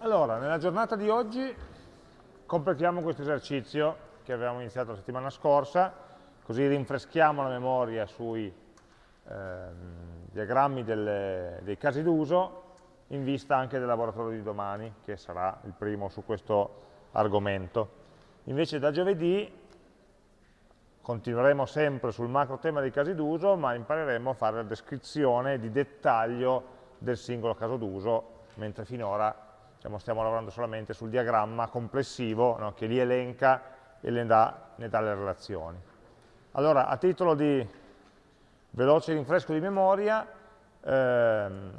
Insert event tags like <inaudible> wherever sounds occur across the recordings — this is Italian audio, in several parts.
Allora, nella giornata di oggi completiamo questo esercizio che avevamo iniziato la settimana scorsa, così rinfreschiamo la memoria sui ehm, diagrammi delle, dei casi d'uso in vista anche del laboratorio di domani, che sarà il primo su questo argomento. Invece da giovedì continueremo sempre sul macro tema dei casi d'uso, ma impareremo a fare la descrizione di dettaglio del singolo caso d'uso, mentre finora diciamo, stiamo lavorando solamente sul diagramma complessivo no, che li elenca e ne dà, ne dà, le relazioni. Allora, a titolo di veloce rinfresco di memoria, ehm,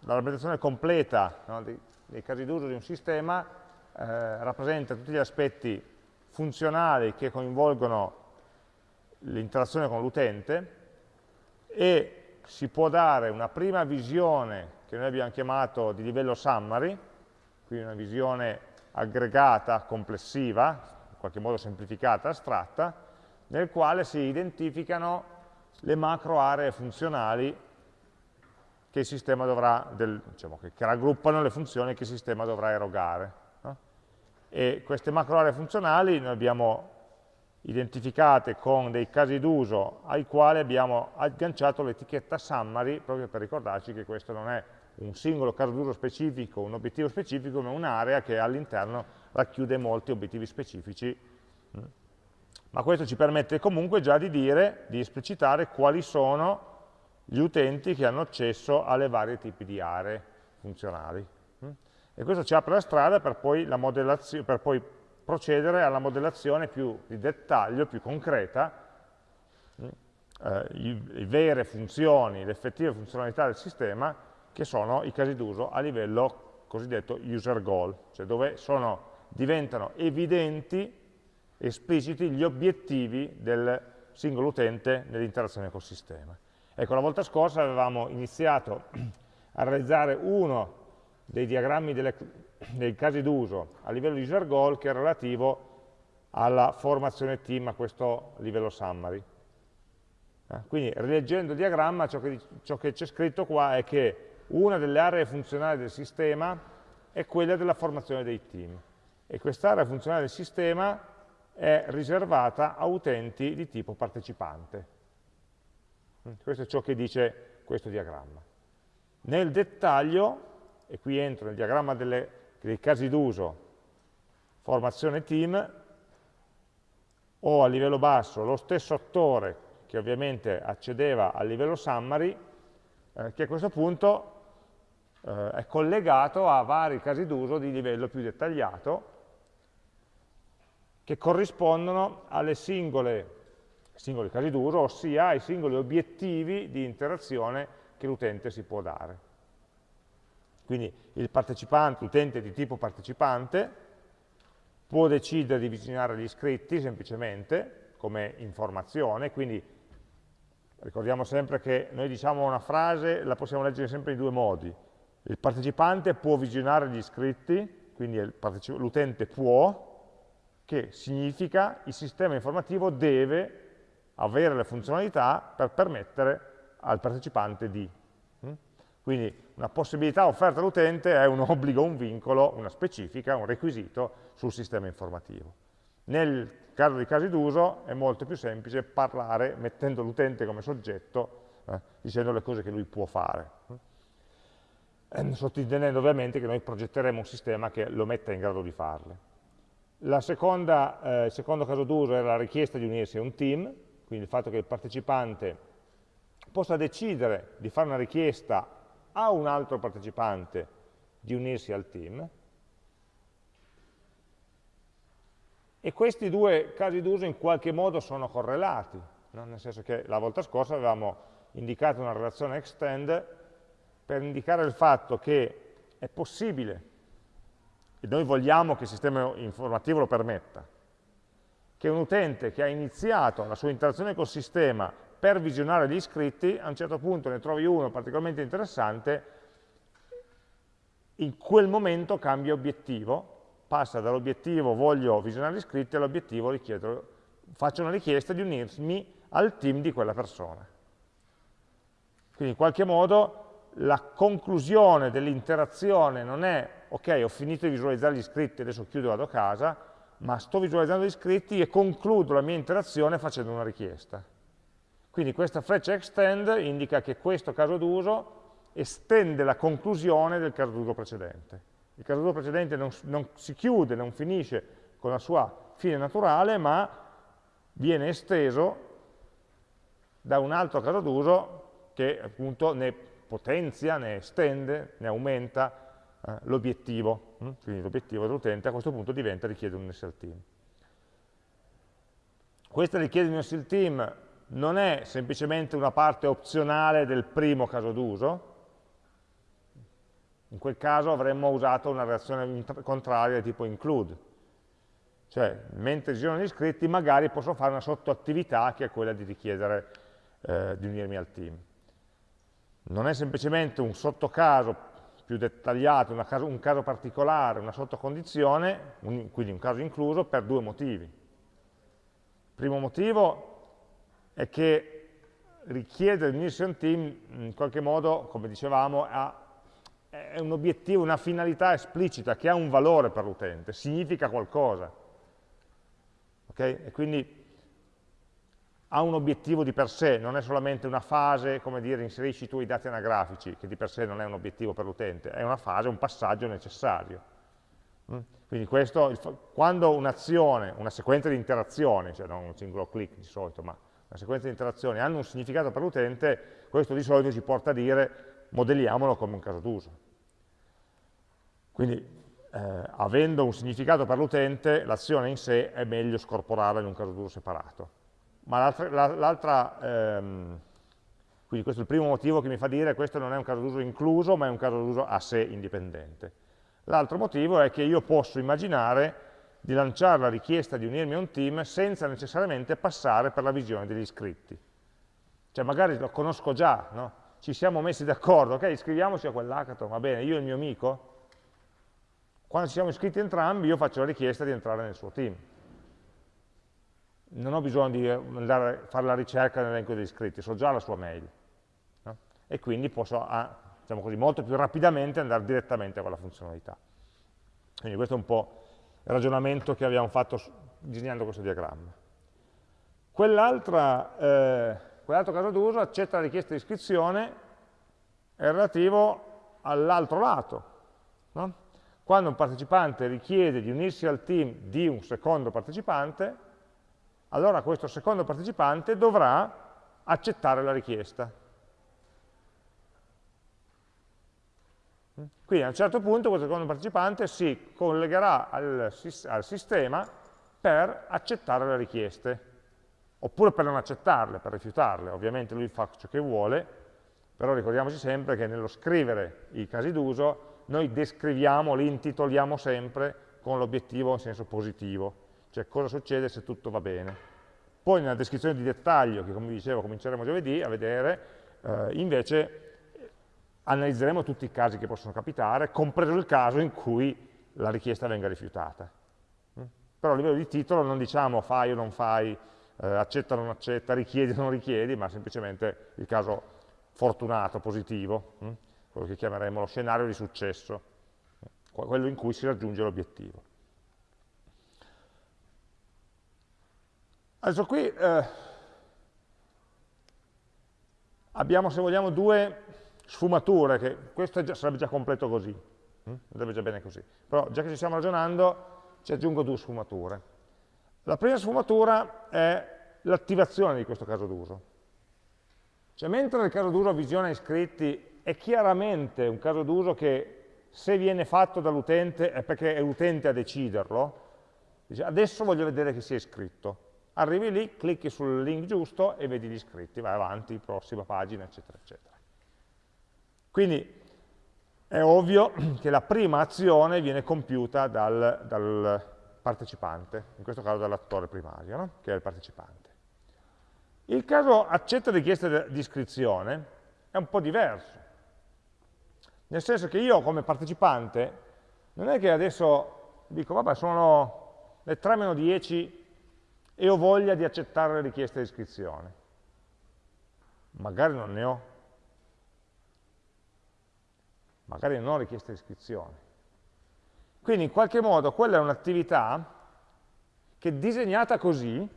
la rappresentazione completa no, dei, dei, casi d'uso di un sistema eh, rappresenta tutti gli aspetti funzionali che coinvolgono l'interazione con l'utente e si può dare una prima visione che noi abbiamo chiamato di livello summary, quindi una visione aggregata, complessiva, in qualche modo semplificata, astratta, nel quale si identificano le macro aree funzionali che il sistema dovrà, del, diciamo, che, raggruppano le funzioni che il sistema dovrà erogare. No? E queste macro aree funzionali noi abbiamo identificate con dei casi d'uso ai quali abbiamo agganciato l'etichetta summary proprio per ricordarci che questo non è un singolo caso d'uso specifico, un obiettivo specifico, ma un'area che all'interno racchiude molti obiettivi specifici. Mm. Ma questo ci permette comunque già di dire, di esplicitare quali sono gli utenti che hanno accesso alle varie tipi di aree funzionali. Mm. E questo ci apre la strada per poi, la per poi procedere alla modellazione più di dettaglio, più concreta, mm. eh, le vere funzioni, le effettive funzionalità del sistema che sono i casi d'uso a livello cosiddetto user goal, cioè dove sono, diventano evidenti, espliciti gli obiettivi del singolo utente nell'interazione col sistema. Ecco, la volta scorsa avevamo iniziato a realizzare uno dei diagrammi delle, dei casi d'uso a livello user goal che è relativo alla formazione team a questo livello summary. Eh, quindi rileggendo il diagramma ciò che c'è scritto qua è che una delle aree funzionali del sistema è quella della formazione dei team e quest'area funzionale del sistema è riservata a utenti di tipo partecipante. Mm, questo è ciò che dice questo diagramma. Nel dettaglio, e qui entro nel diagramma delle, dei casi d'uso, formazione team, ho a livello basso lo stesso attore che ovviamente accedeva al livello summary, eh, che a questo punto eh, è collegato a vari casi d'uso di livello più dettagliato che corrispondono alle singole singoli casi d'uso, ossia ai singoli obiettivi di interazione che l'utente si può dare. Quindi l'utente di tipo partecipante, può decidere di visionare gli iscritti semplicemente come informazione, quindi ricordiamo sempre che noi diciamo una frase, la possiamo leggere sempre in due modi, il partecipante può visionare gli iscritti, quindi l'utente può, che significa il sistema informativo deve avere le funzionalità per permettere al partecipante di. Mm? Quindi una possibilità offerta all'utente è un <laughs> obbligo, un vincolo, una specifica, un requisito sul sistema informativo. Nel caso di casi d'uso è molto più semplice parlare mettendo l'utente come soggetto, eh, dicendo le cose che lui può fare. Eh, sottintendendo ovviamente che noi progetteremo un sistema che lo metta in grado di farle. Seconda, eh, il secondo caso d'uso era la richiesta di unirsi a un team, quindi il fatto che il partecipante possa decidere di fare una richiesta a un altro partecipante di unirsi al team. E questi due casi d'uso in qualche modo sono correlati, no? nel senso che la volta scorsa avevamo indicato una relazione extend per indicare il fatto che è possibile, e noi vogliamo che il sistema informativo lo permetta, che un utente che ha iniziato la sua interazione col sistema per visionare gli iscritti, a un certo punto ne trovi uno particolarmente interessante, in quel momento cambia obiettivo, passa dall'obiettivo voglio visionare gli iscritti all'obiettivo faccio una richiesta di unirmi al team di quella persona. Quindi in qualche modo la conclusione dell'interazione non è ok, ho finito di visualizzare gli iscritti, adesso chiudo e vado a casa, ma sto visualizzando gli iscritti e concludo la mia interazione facendo una richiesta. Quindi questa freccia extend indica che questo caso d'uso estende la conclusione del caso d'uso precedente. Il caso d'uso precedente non, non si chiude, non finisce con la sua fine naturale, ma viene esteso da un altro caso d'uso che appunto ne potenzia, ne estende, ne aumenta eh, l'obiettivo, hm? quindi l'obiettivo dell'utente a questo punto diventa richiedere un SL team. Questa richiesta di un SL team non è semplicemente una parte opzionale del primo caso d'uso, in quel caso avremmo usato una reazione contraria tipo include, cioè mentre girano gli iscritti magari posso fare una sottoattività che è quella di richiedere eh, di unirmi al team. Non è semplicemente un sottocaso più dettagliato, caso, un caso particolare, una sottocondizione, un, quindi un caso incluso, per due motivi. Il primo motivo è che richiedere unirsi a un team in qualche modo, come dicevamo, ha, è un obiettivo, una finalità esplicita che ha un valore per l'utente, significa qualcosa. Okay? E quindi ha un obiettivo di per sé, non è solamente una fase, come dire, inserisci tu i dati anagrafici, che di per sé non è un obiettivo per l'utente, è una fase, un passaggio necessario. Mm? Quindi questo, quando un'azione, una sequenza di interazioni, cioè non un singolo click di solito, ma una sequenza di interazioni hanno un significato per l'utente, questo di solito ci porta a dire modelliamolo come un caso d'uso. Quindi eh, avendo un significato per l'utente, l'azione in sé è meglio scorporarla in un caso d'uso separato ma l'altra, ehm, quindi questo è il primo motivo che mi fa dire questo non è un caso d'uso incluso, ma è un caso d'uso a sé indipendente. L'altro motivo è che io posso immaginare di lanciare la richiesta di unirmi a un team senza necessariamente passare per la visione degli iscritti. Cioè magari lo conosco già, no? ci siamo messi d'accordo, ok, iscriviamoci a quell'hackathon, va bene, io e il mio amico, quando ci siamo iscritti entrambi io faccio la richiesta di entrare nel suo team non ho bisogno di andare a fare la ricerca nell'elenco degli iscritti, so già la sua mail. No? E quindi posso, ah, diciamo così, molto più rapidamente andare direttamente a quella funzionalità. Quindi questo è un po' il ragionamento che abbiamo fatto disegnando questo diagramma. Quell'altro quell caso d'uso accetta la richiesta di iscrizione è relativo all'altro lato. No? Quando un partecipante richiede di unirsi al team di un secondo partecipante, allora questo secondo partecipante dovrà accettare la richiesta. Quindi a un certo punto questo secondo partecipante si collegherà al, al sistema per accettare le richieste, oppure per non accettarle, per rifiutarle. Ovviamente lui fa ciò che vuole, però ricordiamoci sempre che nello scrivere i casi d'uso noi descriviamo, li intitoliamo sempre con l'obiettivo in senso positivo cioè cosa succede se tutto va bene. Poi nella descrizione di dettaglio, che come dicevo cominceremo giovedì a vedere, eh, invece analizzeremo tutti i casi che possono capitare, compreso il caso in cui la richiesta venga rifiutata. Mm? Però a livello di titolo non diciamo fai o non fai, eh, accetta o non accetta, richiedi o non richiedi, ma semplicemente il caso fortunato, positivo, mm? quello che chiameremo lo scenario di successo, quello in cui si raggiunge l'obiettivo. Adesso qui eh, abbiamo, se vogliamo, due sfumature, che questo già, sarebbe già completo così, hm? andrebbe già bene così. Però già che ci stiamo ragionando, ci aggiungo due sfumature. La prima sfumatura è l'attivazione di questo caso d'uso. Cioè, mentre nel caso d'uso visione iscritti è chiaramente un caso d'uso che se viene fatto dall'utente è perché è l'utente a deciderlo, dice adesso voglio vedere che si è iscritto arrivi lì, clicchi sul link giusto e vedi gli iscritti, vai avanti, prossima pagina, eccetera, eccetera. Quindi è ovvio <clears throat> che la prima azione viene compiuta dal, dal partecipante, in questo caso dall'attore primario, no? che è il partecipante. Il caso accetta richiesta di iscrizione è un po' diverso, nel senso che io come partecipante non è che adesso dico, vabbè, sono le 3 meno 10 e ho voglia di accettare le richieste di iscrizione. Magari non ne ho. magari non richiesta di iscrizione. Quindi in qualche modo quella è un'attività che disegnata così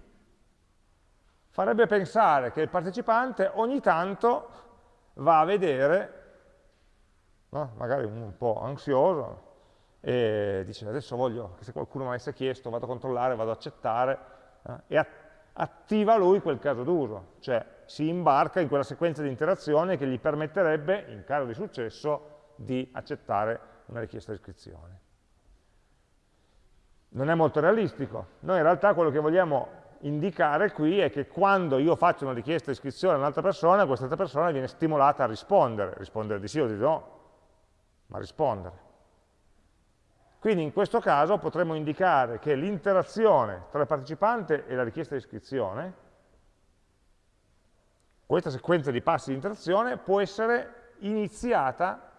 farebbe pensare che il partecipante ogni tanto va a vedere, no? magari un po' ansioso, e dice adesso voglio che se qualcuno mi avesse chiesto vado a controllare, vado ad accettare, eh? e attiva lui quel caso d'uso, cioè si imbarca in quella sequenza di interazioni che gli permetterebbe, in caso di successo, di accettare una richiesta di iscrizione. Non è molto realistico. Noi in realtà quello che vogliamo indicare qui è che quando io faccio una richiesta di iscrizione a un'altra persona, quest'altra persona viene stimolata a rispondere, rispondere di sì o di no, ma rispondere. Quindi in questo caso potremmo indicare che l'interazione tra il partecipante e la richiesta di iscrizione, questa sequenza di passi di interazione può essere iniziata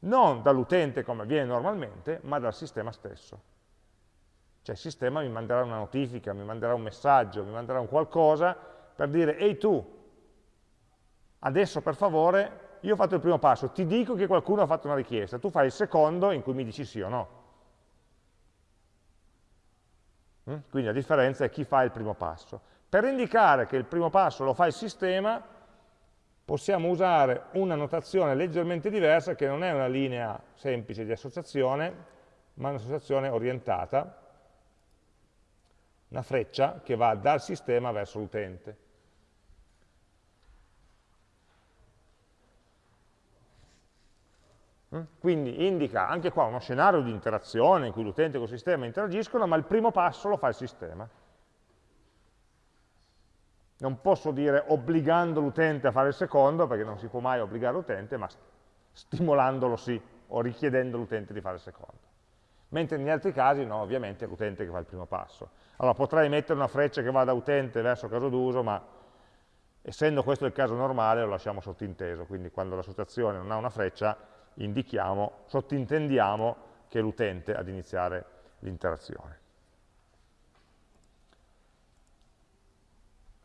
non dall'utente come avviene normalmente, ma dal sistema stesso. Cioè il sistema mi manderà una notifica, mi manderà un messaggio, mi manderà un qualcosa per dire ehi tu, adesso per favore, io ho fatto il primo passo, ti dico che qualcuno ha fatto una richiesta, tu fai il secondo in cui mi dici sì o no. Mm? Quindi la differenza è chi fa il primo passo. Per indicare che il primo passo lo fa il sistema, possiamo usare una notazione leggermente diversa che non è una linea semplice di associazione, ma un'associazione orientata, una freccia che va dal sistema verso l'utente. Quindi indica anche qua uno scenario di interazione in cui l'utente e il sistema interagiscono, ma il primo passo lo fa il sistema. Non posso dire obbligando l'utente a fare il secondo, perché non si può mai obbligare l'utente, ma stimolandolo sì, o richiedendo all'utente di fare il secondo. Mentre negli altri casi no, ovviamente è l'utente che fa il primo passo. Allora potrei mettere una freccia che va da utente verso caso d'uso, ma essendo questo il caso normale lo lasciamo sottinteso, quindi quando l'associazione non ha una freccia indichiamo, sottintendiamo che è l'utente ad iniziare l'interazione.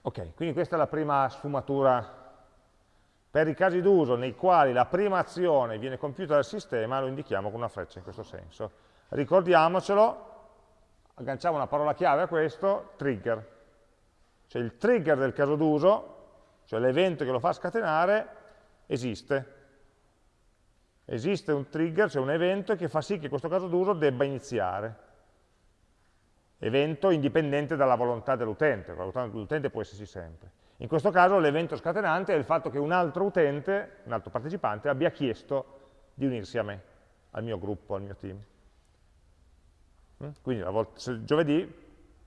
Ok, quindi questa è la prima sfumatura. Per i casi d'uso nei quali la prima azione viene compiuta dal sistema, lo indichiamo con una freccia in questo senso. Ricordiamocelo, agganciamo una parola chiave a questo, trigger. Cioè il trigger del caso d'uso, cioè l'evento che lo fa scatenare, esiste. Esiste un trigger, cioè un evento che fa sì che questo caso d'uso debba iniziare. Evento indipendente dalla volontà dell'utente, la volontà dell'utente può esserci sempre. In questo caso l'evento scatenante è il fatto che un altro utente, un altro partecipante, abbia chiesto di unirsi a me, al mio gruppo, al mio team. Mm? Quindi giovedì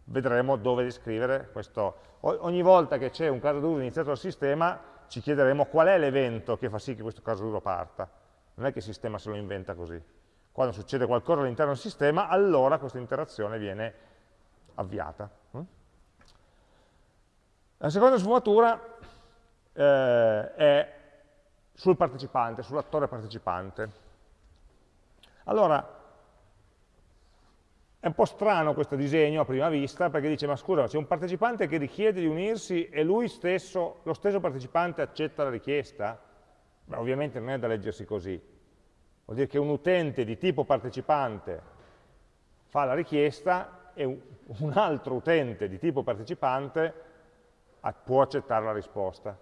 vedremo dove descrivere questo. Ogni volta che c'è un caso d'uso iniziato dal sistema ci chiederemo qual è l'evento che fa sì che questo caso d'uso parta. Non è che il sistema se lo inventa così. Quando succede qualcosa all'interno del sistema, allora questa interazione viene avviata. Mm? La seconda sfumatura eh, è sul partecipante, sull'attore partecipante. Allora, è un po' strano questo disegno a prima vista, perché dice, ma scusa, c'è un partecipante che richiede di unirsi e lui stesso, lo stesso partecipante accetta la richiesta? Beh, ovviamente non è da leggersi così. Vuol dire che un utente di tipo partecipante fa la richiesta e un altro utente di tipo partecipante può accettare la risposta.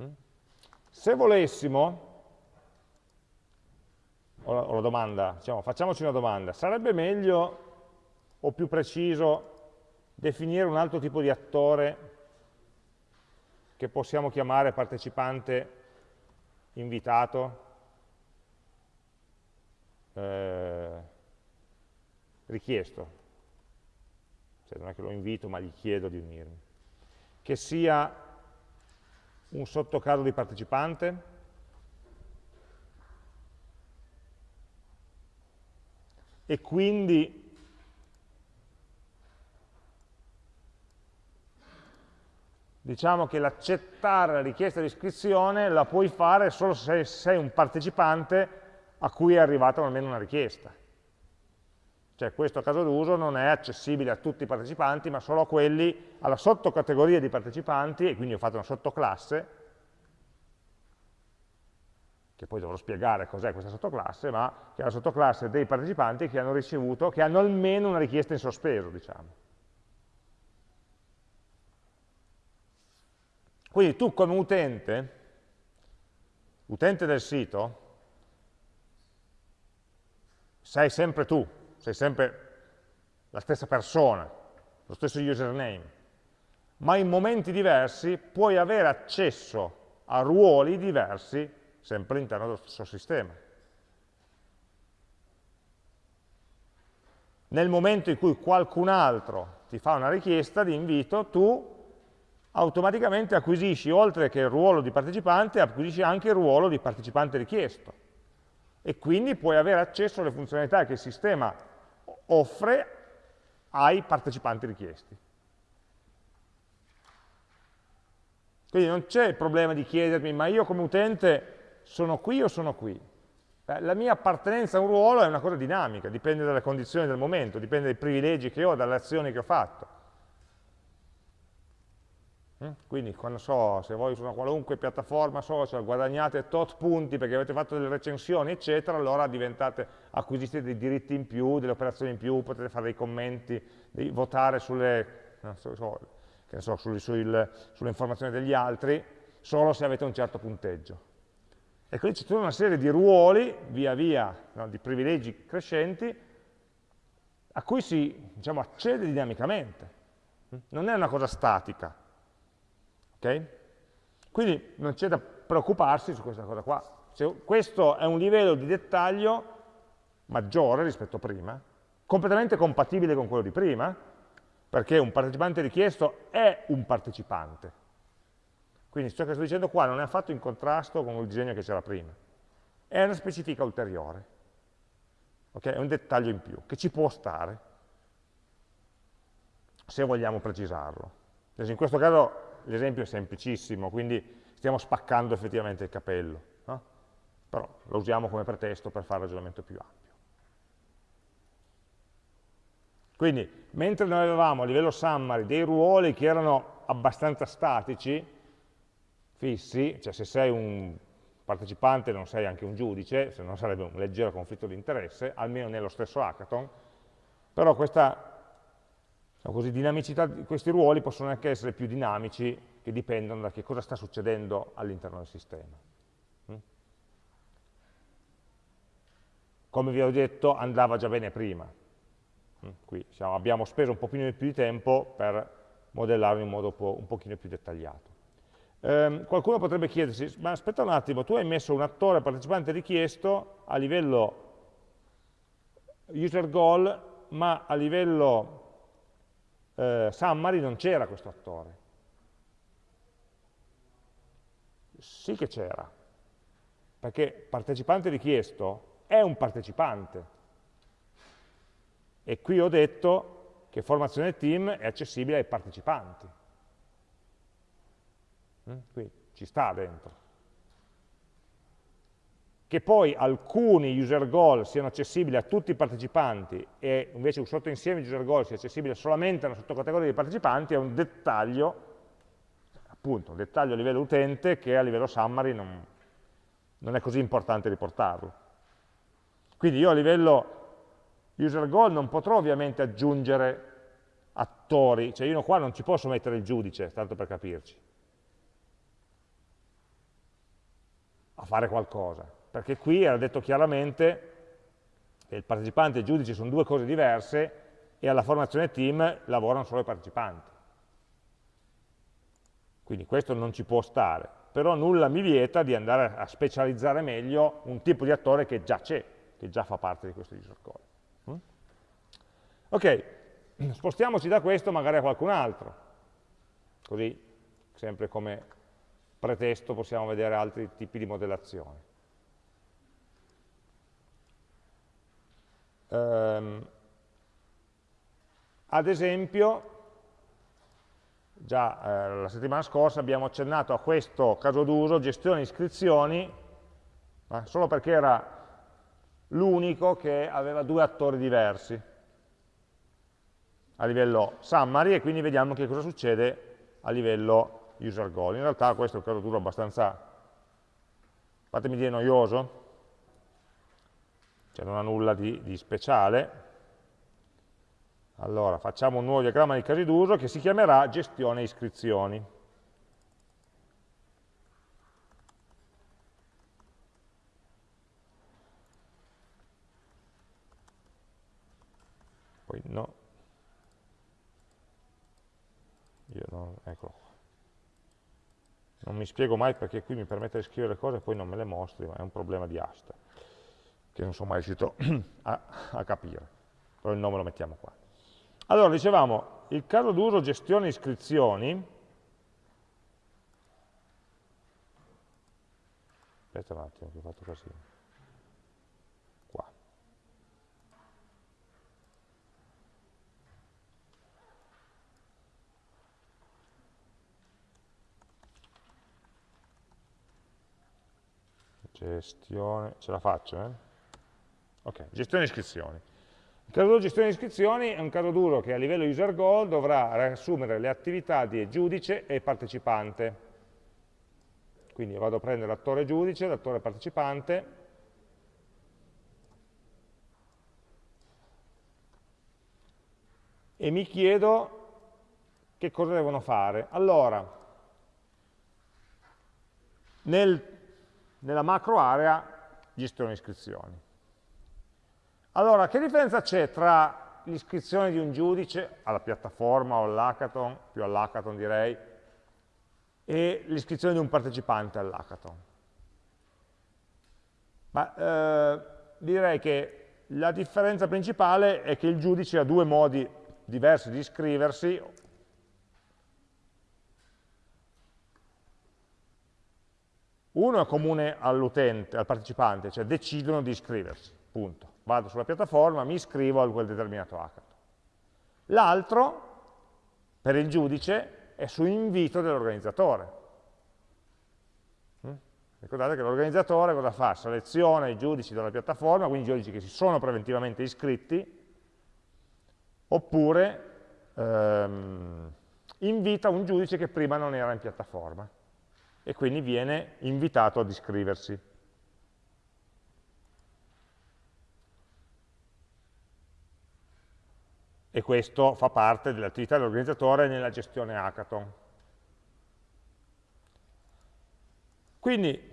Mm? Se volessimo, o la, o la domanda, diciamo, facciamoci una domanda, sarebbe meglio o più preciso definire un altro tipo di attore che possiamo chiamare partecipante invitato, eh, richiesto, cioè non è che lo invito ma gli chiedo di unirmi, che sia un sottocaso di partecipante, e quindi diciamo che l'accettare la richiesta di iscrizione la puoi fare solo se sei un partecipante a cui è arrivata almeno una richiesta. Cioè questo caso d'uso non è accessibile a tutti i partecipanti, ma solo a quelli, alla sottocategoria di partecipanti, e quindi ho fatto una sottoclasse, che poi dovrò spiegare cos'è questa sottoclasse, ma che è la sottoclasse dei partecipanti che hanno ricevuto, che hanno almeno una richiesta in sospeso, diciamo. Quindi tu come utente, utente del sito, sei sempre tu, sei sempre la stessa persona, lo stesso username, ma in momenti diversi puoi avere accesso a ruoli diversi sempre all'interno dello stesso sistema. Nel momento in cui qualcun altro ti fa una richiesta di invito, tu automaticamente acquisisci, oltre che il ruolo di partecipante, acquisisci anche il ruolo di partecipante richiesto. E quindi puoi avere accesso alle funzionalità che il sistema offre ai partecipanti richiesti. Quindi non c'è il problema di chiedermi, ma io come utente sono qui o sono qui? La mia appartenenza a un ruolo è una cosa dinamica, dipende dalle condizioni del momento, dipende dai privilegi che ho, dalle azioni che ho fatto. Mm? Quindi quando so, se voi su una qualunque piattaforma social guadagnate tot punti perché avete fatto delle recensioni, eccetera, allora acquisite dei diritti in più, delle operazioni in più, potete fare dei commenti, votare sulle, so, so, sulle, sulle, sulle informazioni degli altri, solo se avete un certo punteggio. E quindi c'è tutta una serie di ruoli, via via, no, di privilegi crescenti, a cui si diciamo, accede dinamicamente. Non è una cosa statica. Okay? Quindi non c'è da preoccuparsi su questa cosa qua. Se questo è un livello di dettaglio maggiore rispetto a prima, completamente compatibile con quello di prima, perché un partecipante richiesto è un partecipante. Quindi ciò che sto dicendo qua non è affatto in contrasto con il disegno che c'era prima. È una specifica ulteriore. Okay? È un dettaglio in più, che ci può stare, se vogliamo precisarlo. In questo caso l'esempio è semplicissimo, quindi stiamo spaccando effettivamente il capello, no? però lo usiamo come pretesto per fare un ragionamento più ampio. Quindi, mentre noi avevamo a livello summary dei ruoli che erano abbastanza statici, fissi, cioè se sei un partecipante non sei anche un giudice, se no sarebbe un leggero conflitto di interesse, almeno nello stesso hackathon, però questa Diciamo così, dinamicità di questi ruoli possono anche essere più dinamici che dipendono da che cosa sta succedendo all'interno del sistema. Mm? Come vi ho detto, andava già bene prima. Mm? Qui diciamo, abbiamo speso un pochino più di tempo per modellarlo in modo un pochino più dettagliato. Um, qualcuno potrebbe chiedersi, ma aspetta un attimo, tu hai messo un attore partecipante richiesto a livello user goal, ma a livello eh, summary non c'era questo attore. Sì che c'era, perché partecipante richiesto è un partecipante. E qui ho detto che formazione team è accessibile ai partecipanti. Mm? Qui ci sta dentro che poi alcuni user goal siano accessibili a tutti i partecipanti e invece un sottoinsieme di user goal sia accessibile solamente a una sottocategoria di partecipanti è un dettaglio, appunto, un dettaglio a livello utente che a livello summary non, non è così importante riportarlo. Quindi io a livello user goal non potrò ovviamente aggiungere attori, cioè io qua non ci posso mettere il giudice, tanto per capirci, a fare qualcosa perché qui era detto chiaramente che il partecipante e il giudice sono due cose diverse e alla formazione team lavorano solo i partecipanti. Quindi questo non ci può stare, però nulla mi vieta di andare a specializzare meglio un tipo di attore che già c'è, che già fa parte di questo user code. Mm? Ok, <clears throat> spostiamoci da questo magari a qualcun altro, così sempre come pretesto possiamo vedere altri tipi di modellazione. Um, ad esempio, già eh, la settimana scorsa abbiamo accennato a questo caso d'uso, gestione iscrizioni, eh, solo perché era l'unico che aveva due attori diversi a livello summary e quindi vediamo che cosa succede a livello user goal. In realtà questo è un caso d'uso abbastanza fatemi dire noioso, cioè non ha nulla di, di speciale. Allora, facciamo un nuovo diagramma di casi d'uso che si chiamerà gestione iscrizioni. Poi no. Io non, eccolo. Non mi spiego mai perché qui mi permette di scrivere cose e poi non me le mostri, ma è un problema di asta che non sono mai riuscito <clears throat> a, a capire, però il nome lo mettiamo qua. Allora, dicevamo, il caso d'uso gestione iscrizioni, aspetta un attimo che ho fatto così, qua. Gestione, ce la faccio, eh? Ok, gestione iscrizioni. Il caso d'uso gestione iscrizioni è un caso d'uso che a livello user goal dovrà riassumere le attività di giudice e partecipante. Quindi vado a prendere l'attore giudice, l'attore partecipante, e mi chiedo che cosa devono fare. Allora, nel, nella macro area gestione iscrizioni. Allora, che differenza c'è tra l'iscrizione di un giudice alla piattaforma o all'hackathon, più all'hackathon direi, e l'iscrizione di un partecipante all'hackathon? Ma eh, direi che la differenza principale è che il giudice ha due modi diversi di iscriversi, uno è comune all'utente, al partecipante, cioè decidono di iscriversi, punto vado sulla piattaforma, mi iscrivo a quel determinato hackathon. L'altro, per il giudice, è su invito dell'organizzatore. Mm? Ricordate che l'organizzatore cosa fa? Seleziona i giudici dalla piattaforma, quindi i giudici che si sono preventivamente iscritti, oppure ehm, invita un giudice che prima non era in piattaforma e quindi viene invitato ad iscriversi. E questo fa parte dell'attività dell'organizzatore nella gestione hackathon. Quindi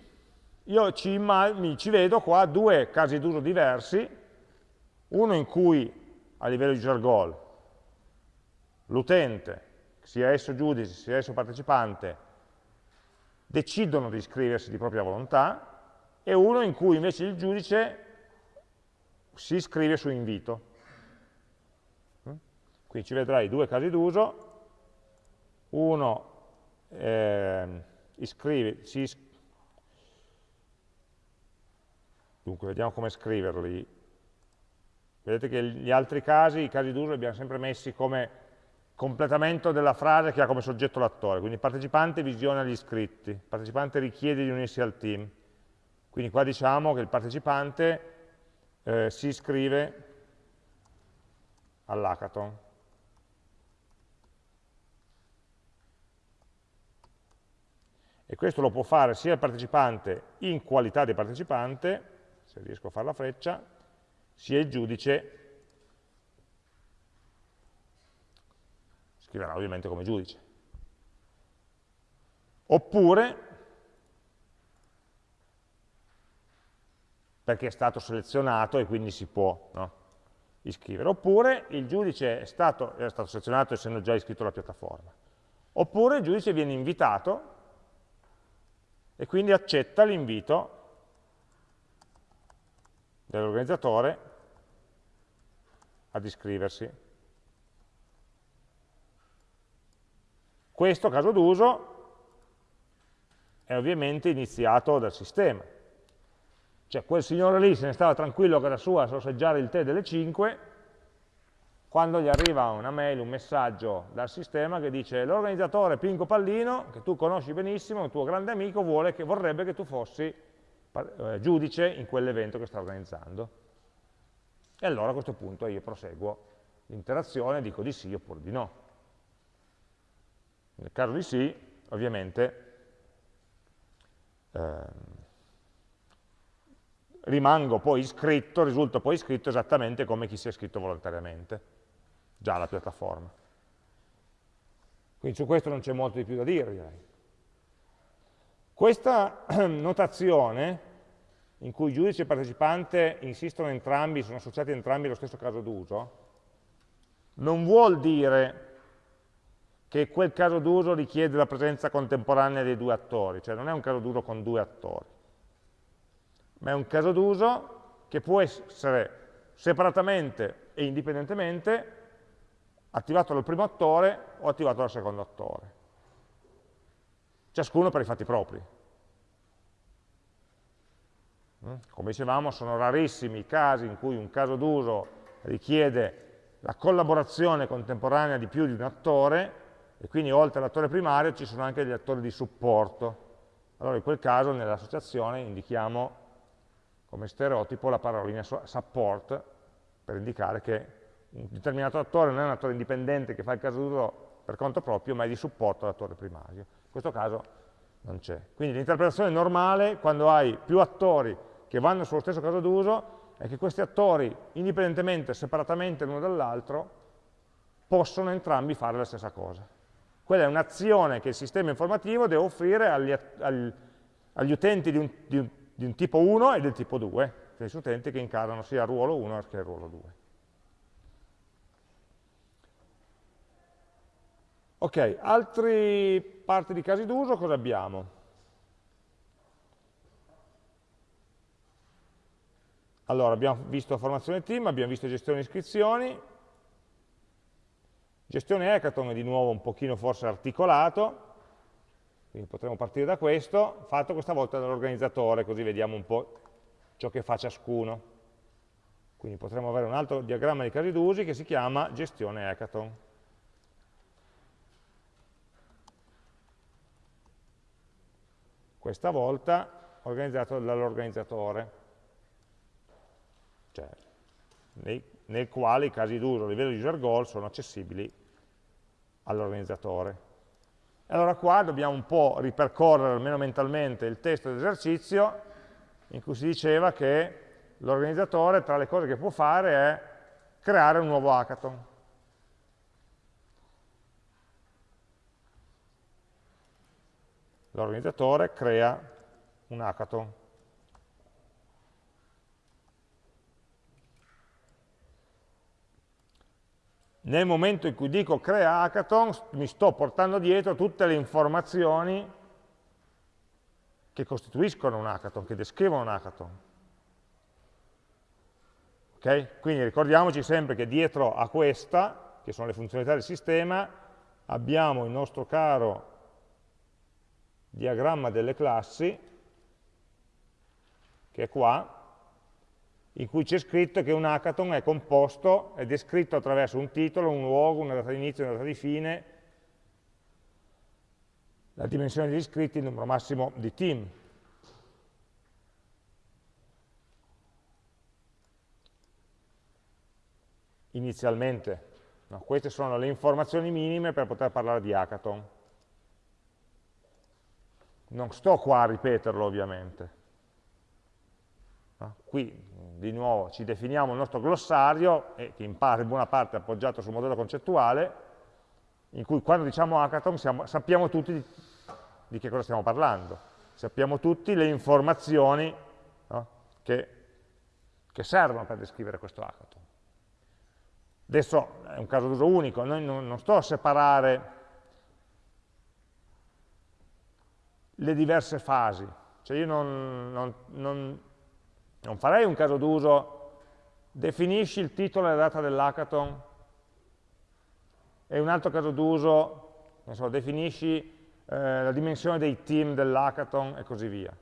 io ci, ci vedo qua due casi d'uso diversi, uno in cui a livello user goal l'utente, sia esso giudice, sia esso partecipante, decidono di iscriversi di propria volontà, e uno in cui invece il giudice si iscrive su invito. Qui ci vedrai due casi d'uso, uno eh, iscrive, si is dunque vediamo come scriverli, vedete che gli altri casi, i casi d'uso li abbiamo sempre messi come completamento della frase che ha come soggetto l'attore, quindi il partecipante visiona gli iscritti, il partecipante richiede di unirsi al team, quindi qua diciamo che il partecipante eh, si iscrive all'hackathon. E questo lo può fare sia il partecipante in qualità di partecipante, se riesco a fare la freccia, sia il giudice, scriverà ovviamente come giudice. Oppure, perché è stato selezionato e quindi si può no, iscrivere, oppure il giudice è stato, è stato selezionato essendo già iscritto alla piattaforma, oppure il giudice viene invitato e quindi accetta l'invito dell'organizzatore ad iscriversi. Questo caso d'uso è ovviamente iniziato dal sistema. Cioè quel signore lì se ne stava tranquillo a casa sua a sorseggiare il tè delle 5 quando gli arriva una mail, un messaggio dal sistema che dice l'organizzatore Pinco Pallino, che tu conosci benissimo, un tuo grande amico, che, vorrebbe che tu fossi eh, giudice in quell'evento che sta organizzando. E allora a questo punto io proseguo l'interazione, dico di sì oppure di no. Nel caso di sì, ovviamente, ehm, rimango poi iscritto, risulto poi iscritto esattamente come chi si è iscritto volontariamente, già alla piattaforma. Quindi su questo non c'è molto di più da dire, direi. Questa <clears throat> notazione, in cui giudice e partecipante insistono entrambi, sono associati entrambi allo stesso caso d'uso, non vuol dire che quel caso d'uso richiede la presenza contemporanea dei due attori, cioè non è un caso d'uso con due attori, ma è un caso d'uso che può essere separatamente e indipendentemente attivato dal primo attore o attivato dal secondo attore. Ciascuno per i fatti propri. Mm? Come dicevamo, sono rarissimi i casi in cui un caso d'uso richiede la collaborazione contemporanea di più di un attore e quindi oltre all'attore primario ci sono anche gli attori di supporto. Allora in quel caso nell'associazione indichiamo come stereotipo la parolina support per indicare che un determinato attore non è un attore indipendente che fa il caso d'uso per conto proprio, ma è di supporto all'attore primario. In questo caso non c'è. Quindi l'interpretazione normale, quando hai più attori che vanno sullo stesso caso d'uso, è che questi attori, indipendentemente, separatamente l'uno dall'altro, possono entrambi fare la stessa cosa. Quella è un'azione che il sistema informativo deve offrire agli, agli, agli utenti di un, di, un, di un, tipo 1 e del tipo 2, cioè gli utenti che incarnano sia il ruolo 1 che il ruolo 2. Ok, altre parti di casi d'uso cosa abbiamo? Allora, abbiamo visto formazione team, abbiamo visto gestione iscrizioni, gestione hackathon è di nuovo un pochino forse articolato, quindi potremmo partire da questo, fatto questa volta dall'organizzatore, così vediamo un po' ciò che fa ciascuno. Quindi potremmo avere un altro diagramma di casi d'usi che si chiama gestione hackathon. Questa volta organizzato dall'organizzatore, cioè nei, nel quale i casi d'uso a livello user goal sono accessibili all'organizzatore. Allora qua dobbiamo un po' ripercorrere, almeno mentalmente, il testo dell'esercizio in cui si diceva che l'organizzatore tra le cose che può fare è creare un nuovo hackathon. L'organizzatore crea un hackathon. Nel momento in cui dico crea hackathon mi sto portando dietro tutte le informazioni che costituiscono un hackathon, che descrivono un hackathon. Okay? Quindi ricordiamoci sempre che dietro a questa, che sono le funzionalità del sistema, abbiamo il nostro caro diagramma delle classi, che è qua, in cui c'è scritto che un hackathon è composto, è descritto attraverso un titolo, un luogo, una data di inizio, una data di fine, la dimensione degli iscritti, il numero massimo di team. Inizialmente. No, queste sono le informazioni minime per poter parlare di hackathon. Non sto qua a ripeterlo ovviamente. No? Qui di nuovo ci definiamo il nostro glossario, che in, in buona parte è appoggiato sul modello concettuale, in cui quando diciamo hackathon siamo, sappiamo tutti di, di, che cosa stiamo parlando, sappiamo tutti le informazioni no? che, che, servono per descrivere questo hackathon. Adesso è un caso d'uso unico, noi non, non sto a separare le diverse fasi. Cioè io non, non, non, non farei un caso d'uso, definisci il titolo e la data dell'hackathon, e un altro caso d'uso, so, definisci eh, la dimensione dei team dell'hackathon e così via.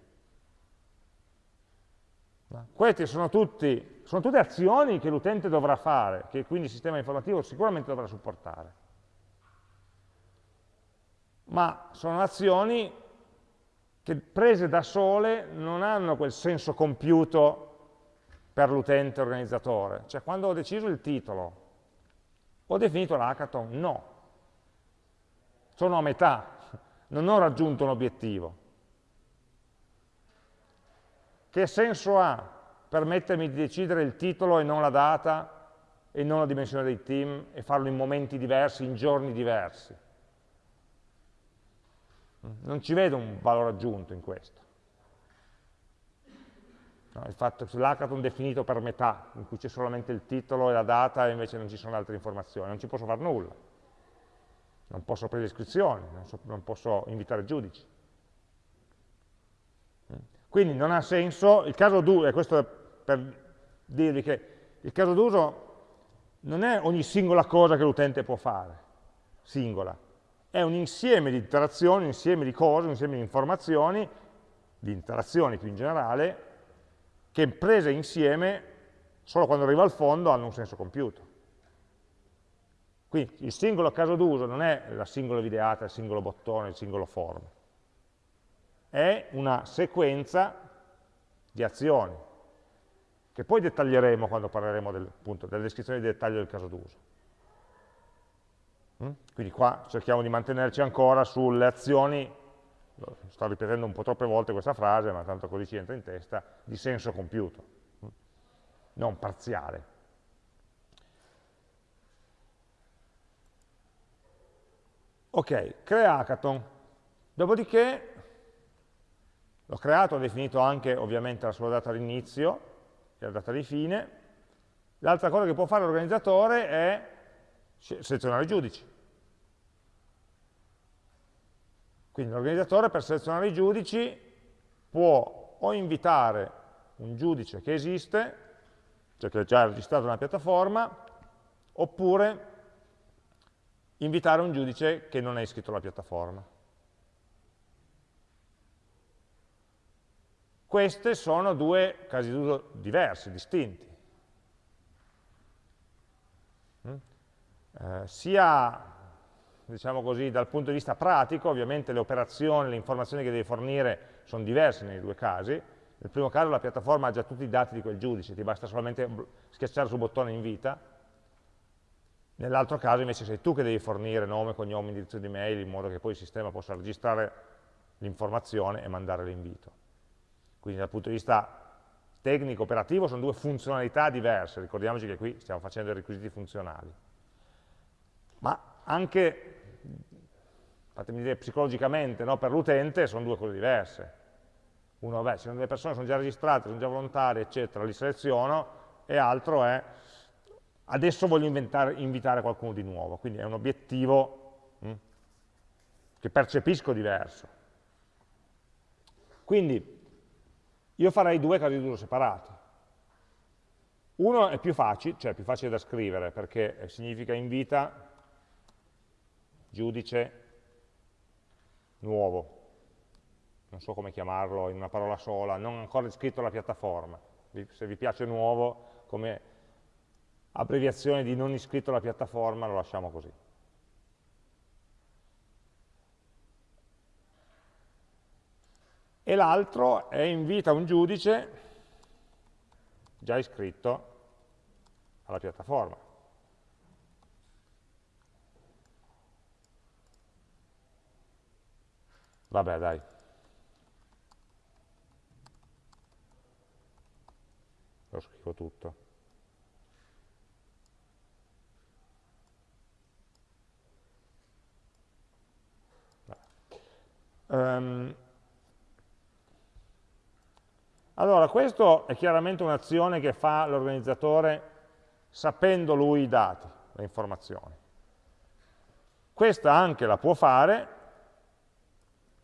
Queste sono, tutti, sono tutte azioni che l'utente dovrà fare, che quindi il sistema informativo sicuramente dovrà supportare. Ma sono azioni che prese da sole non hanno quel senso compiuto per l'utente organizzatore. Cioè quando ho deciso il titolo, ho definito l'hackathon? No. Sono a metà, non ho raggiunto un obiettivo. Che senso ha permettermi di decidere il titolo e non la data e non la dimensione dei team e farlo in momenti diversi, in giorni diversi. Non ci vedo un valore aggiunto in questo. No, il fatto che l'hackathon definito per metà, in cui c'è solamente il titolo e la data e invece non ci sono altre informazioni, non ci posso fare nulla. Non posso aprire iscrizioni, non, so, non posso invitare giudici. Quindi non ha senso, il caso d'uso, e questo è per dirvi che il caso d'uso non è ogni singola cosa che l'utente può fare, singola, è un insieme di interazioni, un insieme di cose, un insieme di informazioni, di interazioni più in generale, che prese insieme, solo quando arriva al fondo, hanno un senso compiuto. Quindi il singolo caso d'uso non è la singola videata, il singolo bottone, il singolo form, è una sequenza di azioni, che poi dettaglieremo quando parleremo del, appunto, della descrizione di dettaglio del caso d'uso. Mm? Quindi qua cerchiamo di mantenerci ancora sulle azioni, sto ripetendo un po' troppe volte questa frase, ma tanto così ci entra in testa, di senso compiuto, mm? non parziale. Ok, crea hackathon. Dopodiché l'ho creato, ho definito anche ovviamente la sua data d'inizio e la data di fine. L'altra cosa che può fare l'organizzatore è selezionare i giudici. Quindi l'organizzatore per selezionare i giudici può o invitare un giudice che esiste, cioè che è già registrato nella piattaforma, oppure invitare un giudice che non è iscritto alla piattaforma. Questi sono due casi d'uso diversi, distinti. Mm? Eh, sia diciamo così, dal punto di vista pratico, ovviamente le operazioni, le informazioni che devi fornire sono diverse nei due casi. Nel primo caso la piattaforma ha già tutti i dati di quel giudice, ti basta solamente schiacciare sul bottone invita, Nell'altro caso invece sei tu che devi fornire nome, cognome, indirizzo di mail, in modo che poi il sistema possa registrare l'informazione e mandare l'invito. Quindi dal punto di vista tecnico, operativo, sono due funzionalità diverse, ricordiamoci che qui stiamo facendo i requisiti funzionali. Ma anche, fatemi dire, psicologicamente, no, per l'utente sono due cose diverse. Uno, beh, se due persone sono già registrate, sono già volontarie, eccetera, li seleziono, e altro è adesso voglio invitare qualcuno di nuovo, quindi è un obiettivo mh, hm, che percepisco diverso. Quindi io farei due casi d'uso separati. Uno è più facile, cioè più facile da scrivere, perché significa invita giudice nuovo, non so come chiamarlo in una parola sola, non ancora iscritto alla piattaforma. Se vi piace nuovo, come abbreviazione di non iscritto alla piattaforma, lo lasciamo così. E l'altro è invita un giudice già iscritto alla piattaforma. Vabbè, dai. Lo scrivo tutto. Um, allora, questo è chiaramente un'azione che fa l'organizzatore sapendo lui i dati, le informazioni. Questa anche la può fare,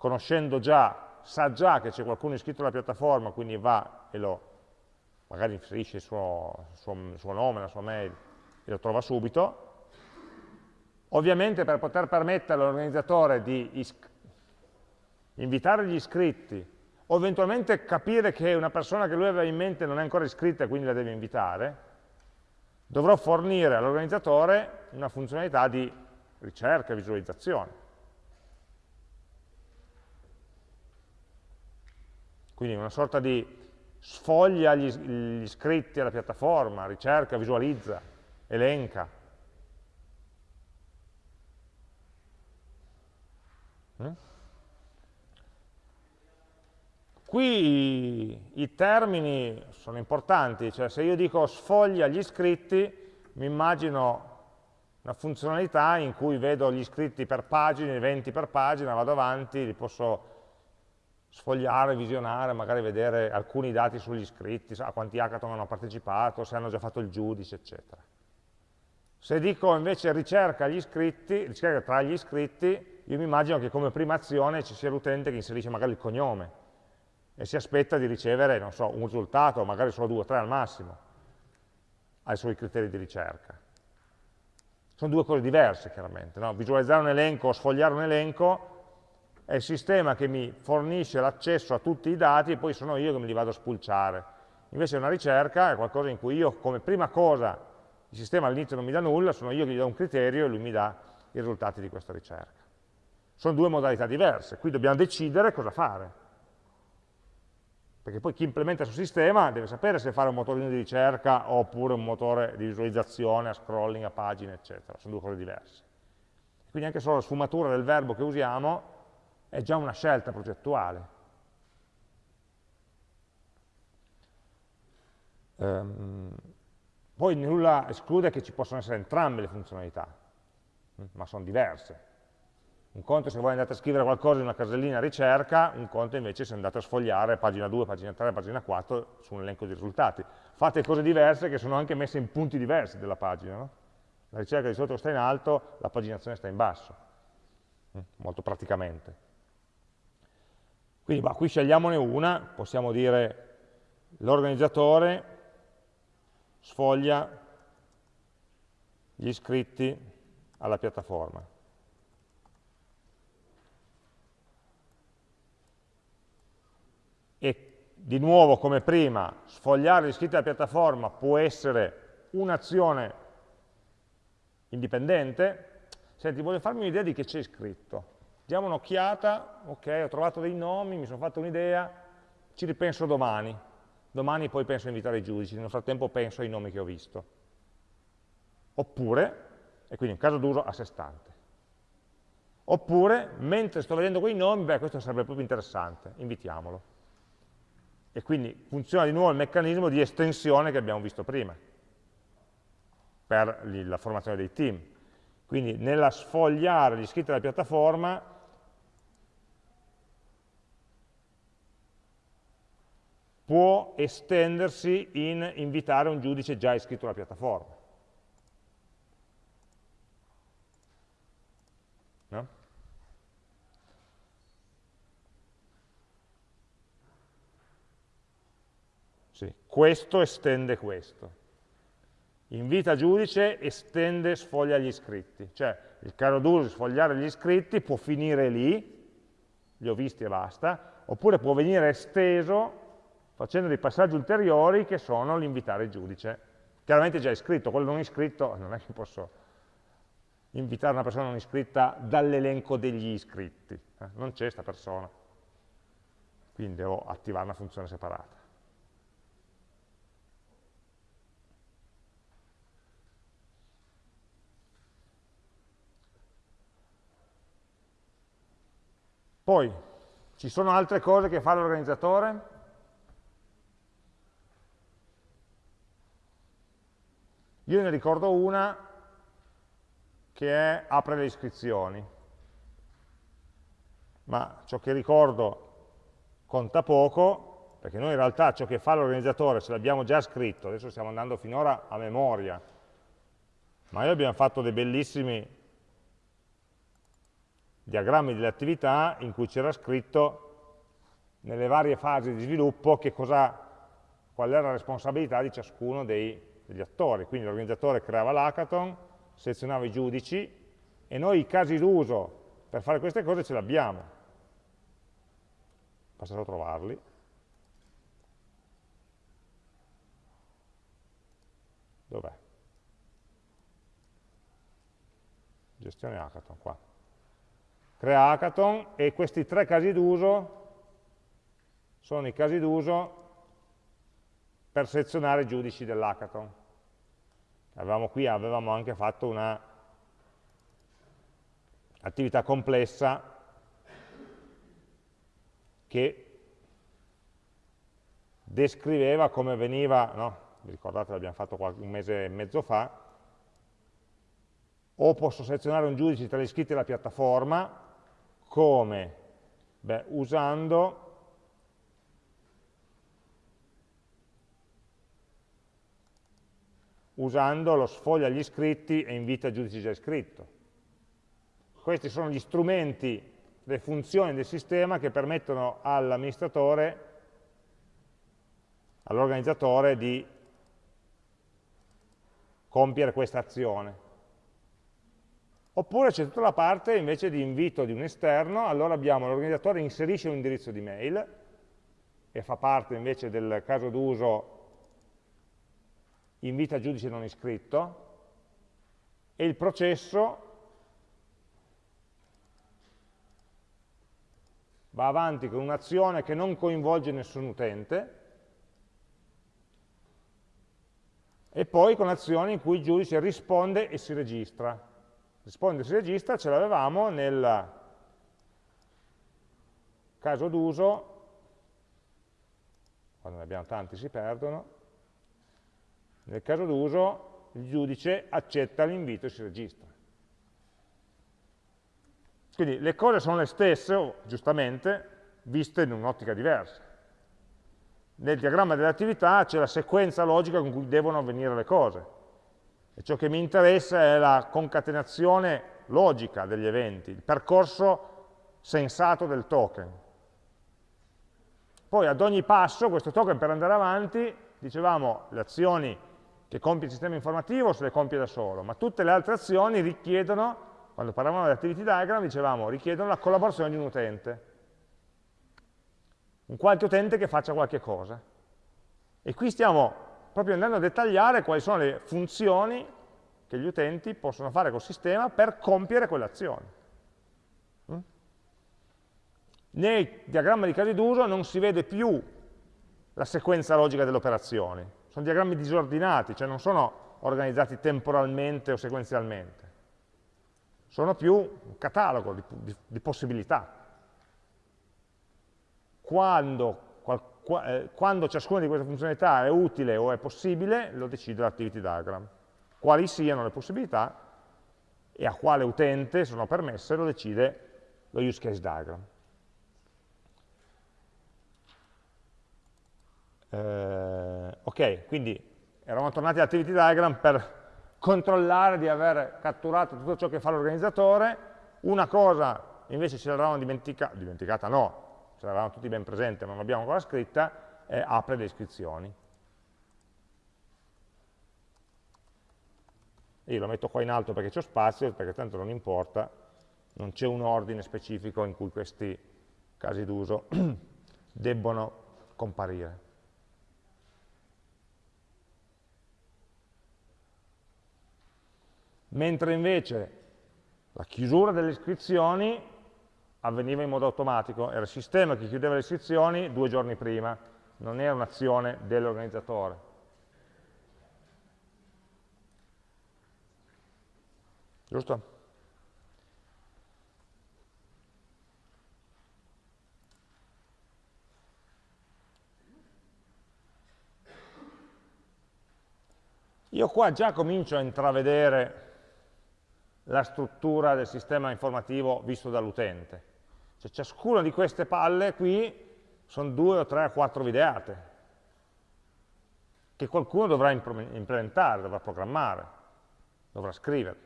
conoscendo già, sa già che c'è qualcuno iscritto alla piattaforma, quindi va e lo, magari inserisce il suo, suo, suo nome, la sua mail, e lo trova subito. Ovviamente per poter permettere all'organizzatore di invitare gli iscritti o eventualmente capire che una persona che lui aveva in mente non è ancora iscritta e quindi la deve invitare, dovrò fornire all'organizzatore una funzionalità di ricerca e visualizzazione. Quindi una sorta di sfoglia gli, gli iscritti alla piattaforma, ricerca, visualizza, elenca. Mm? Qui i, termini sono importanti, cioè se io dico sfoglia gli iscritti, mi immagino una funzionalità in cui vedo gli iscritti per pagine, 20 per pagina, vado avanti, li posso sfogliare, visionare, magari vedere alcuni dati sugli iscritti, a quanti hackathon hanno partecipato, se hanno già fatto il giudice, eccetera. Se dico invece ricerca gli iscritti, ricerca tra gli iscritti, io mi immagino che come prima azione ci sia l'utente che inserisce magari il cognome e si aspetta di ricevere, non so, un risultato, magari solo due o tre al massimo, ai suoi criteri di ricerca. Sono due cose diverse, chiaramente. No? Visualizzare un elenco o sfogliare un elenco è il sistema che mi fornisce l'accesso a tutti i dati e poi sono io che me li vado a spulciare. Invece una ricerca è qualcosa in cui io come prima cosa, il sistema all'inizio non mi dà nulla, sono io che gli do un criterio e lui mi dà i risultati di questa ricerca. Sono due modalità diverse, qui dobbiamo decidere cosa fare. Perché poi chi implementa sul sistema deve sapere se fare un motorino di ricerca oppure un motore di visualizzazione, a scrolling, a pagine, eccetera. Sono due cose diverse. Quindi anche solo la sfumatura del verbo che usiamo è già una scelta progettuale. Um, poi nulla esclude che ci possano essere entrambe le funzionalità, mm, ma sono diverse. Un conto se voi andate a scrivere qualcosa in una casellina ricerca, un conto invece se andate a sfogliare pagina 2, pagina 3, pagina 4 su un elenco di risultati. Fate cose diverse che sono anche messe in punti diversi della pagina. No? La ricerca di solito sta in alto, la paginazione sta in basso, mm, molto praticamente. Quindi bah, qui scegliamone una, possiamo dire l'organizzatore sfoglia gli iscritti alla piattaforma. E di nuovo, come prima, sfogliare gli iscritti alla piattaforma può essere un'azione indipendente. Senti, voglio farmi un'idea di che c'è scritto diamo un'occhiata, ok, ho trovato dei nomi, mi sono fatto un'idea, ci ripenso domani. Domani poi penso a invitare i giudici, nel frattempo penso ai nomi che ho visto. Oppure, e quindi un caso d'uso a sé stante. Oppure, mentre sto vedendo quei nomi, beh, questo sarebbe proprio interessante, invitiamolo. E quindi funziona di nuovo il meccanismo di estensione che abbiamo visto prima, per la formazione dei team. Quindi nella sfogliare gli iscritti della piattaforma può estendersi in invitare un giudice già iscritto alla piattaforma. No? Sì. Questo estende questo. Invita giudice, estende, sfoglia gli iscritti. Cioè, il caro d'uso di sfogliare gli iscritti può finire lì, li ho visti e basta, oppure può venire esteso facendo dei passaggi ulteriori che sono l'invitare il giudice. Chiaramente già iscritto, quello non iscritto non è che posso invitare una persona non iscritta dall'elenco degli iscritti, eh? non c'è questa persona, quindi devo attivare una funzione separata. Poi, ci sono altre cose che fa l'organizzatore? Io ne ricordo una che è apre le iscrizioni, ma ciò che ricordo conta poco, perché noi in realtà ciò che fa l'organizzatore ce l'abbiamo già scritto, adesso stiamo andando finora a memoria, ma noi abbiamo fatto dei bellissimi diagrammi delle attività in cui c'era scritto nelle varie fasi di sviluppo cosa, qual era la responsabilità di ciascuno dei degli attori, quindi l'organizzatore creava l'hackathon, selezionava i giudici e noi i casi d'uso per fare queste cose ce li abbiamo. Passate a trovarli. Dov'è? Gestione hackathon, qua. Crea hackathon e questi tre casi d'uso sono i casi d'uso per selezionare i giudici dell'hackathon. Avevamo qui avevamo anche fatto una attività complessa che descriveva come veniva, no? vi ricordate l'abbiamo fatto un mese e mezzo fa, o posso selezionare un giudice tra gli iscritti della piattaforma, come? Beh, usando usando lo sfoglia gli iscritti e invita il giudice già iscritto. Questi sono gli strumenti, le funzioni del sistema che permettono all'amministratore, all'organizzatore di compiere questa azione. Oppure c'è tutta la parte invece di invito di un esterno, allora abbiamo l'organizzatore inserisce un indirizzo di mail e fa parte invece del caso d'uso invita giudice non iscritto e il processo va avanti con un'azione che non coinvolge nessun utente e poi con azioni in cui il giudice risponde e si registra. Risponde e si registra ce l'avevamo nel caso d'uso, quando ne abbiamo tanti si perdono, nel caso d'uso il giudice accetta l'invito e si registra. Quindi le cose sono le stesse, giustamente, viste in un'ottica diversa. Nel diagramma delle attività c'è la sequenza logica con cui devono avvenire le cose. E ciò che mi interessa è la concatenazione logica degli eventi, il percorso sensato del token. Poi ad ogni passo questo token per andare avanti, dicevamo, le azioni che compie il sistema informativo se le compie da solo, ma tutte le altre azioni richiedono, quando parlavamo di activity diagram, dicevamo, richiedono la collaborazione di un utente. Un qualche utente che faccia qualche cosa. E qui stiamo proprio andando a dettagliare quali sono le funzioni che gli utenti possono fare col sistema per compiere quelle azioni. Mm? Nei diagrammi di casi d'uso non si vede più la sequenza logica delle operazioni, sono diagrammi disordinati, cioè non sono organizzati temporalmente o sequenzialmente, sono più un catalogo di, di, di possibilità. Quando, qual, eh, quando, ciascuna di queste funzionalità è utile o è possibile, lo decide l'activity diagram. Quali siano le possibilità e a quale utente sono permesse lo decide lo use case diagram. Eh, ok, quindi eravamo tornati all'activity diagram per controllare di aver catturato tutto ciò che fa l'organizzatore, una cosa invece ce l'eravamo dimenticata, dimenticata no, ce l'avevamo tutti ben presente, ma non l'abbiamo ancora scritta, è apre le iscrizioni. Io lo metto qua in alto perché c'è spazio, perché tanto non importa, non c'è un ordine specifico in cui questi casi d'uso <clears throat> debbono comparire. Mentre invece la chiusura delle iscrizioni avveniva in modo automatico, era il sistema che chiudeva le iscrizioni due giorni prima, non era un'azione dell'organizzatore. Giusto? Io qua già comincio a intravedere la struttura del sistema informativo visto dall'utente. Cioè, ciascuna di queste palle qui sono due o tre o quattro videate che qualcuno dovrà implementare, dovrà programmare, dovrà scrivere.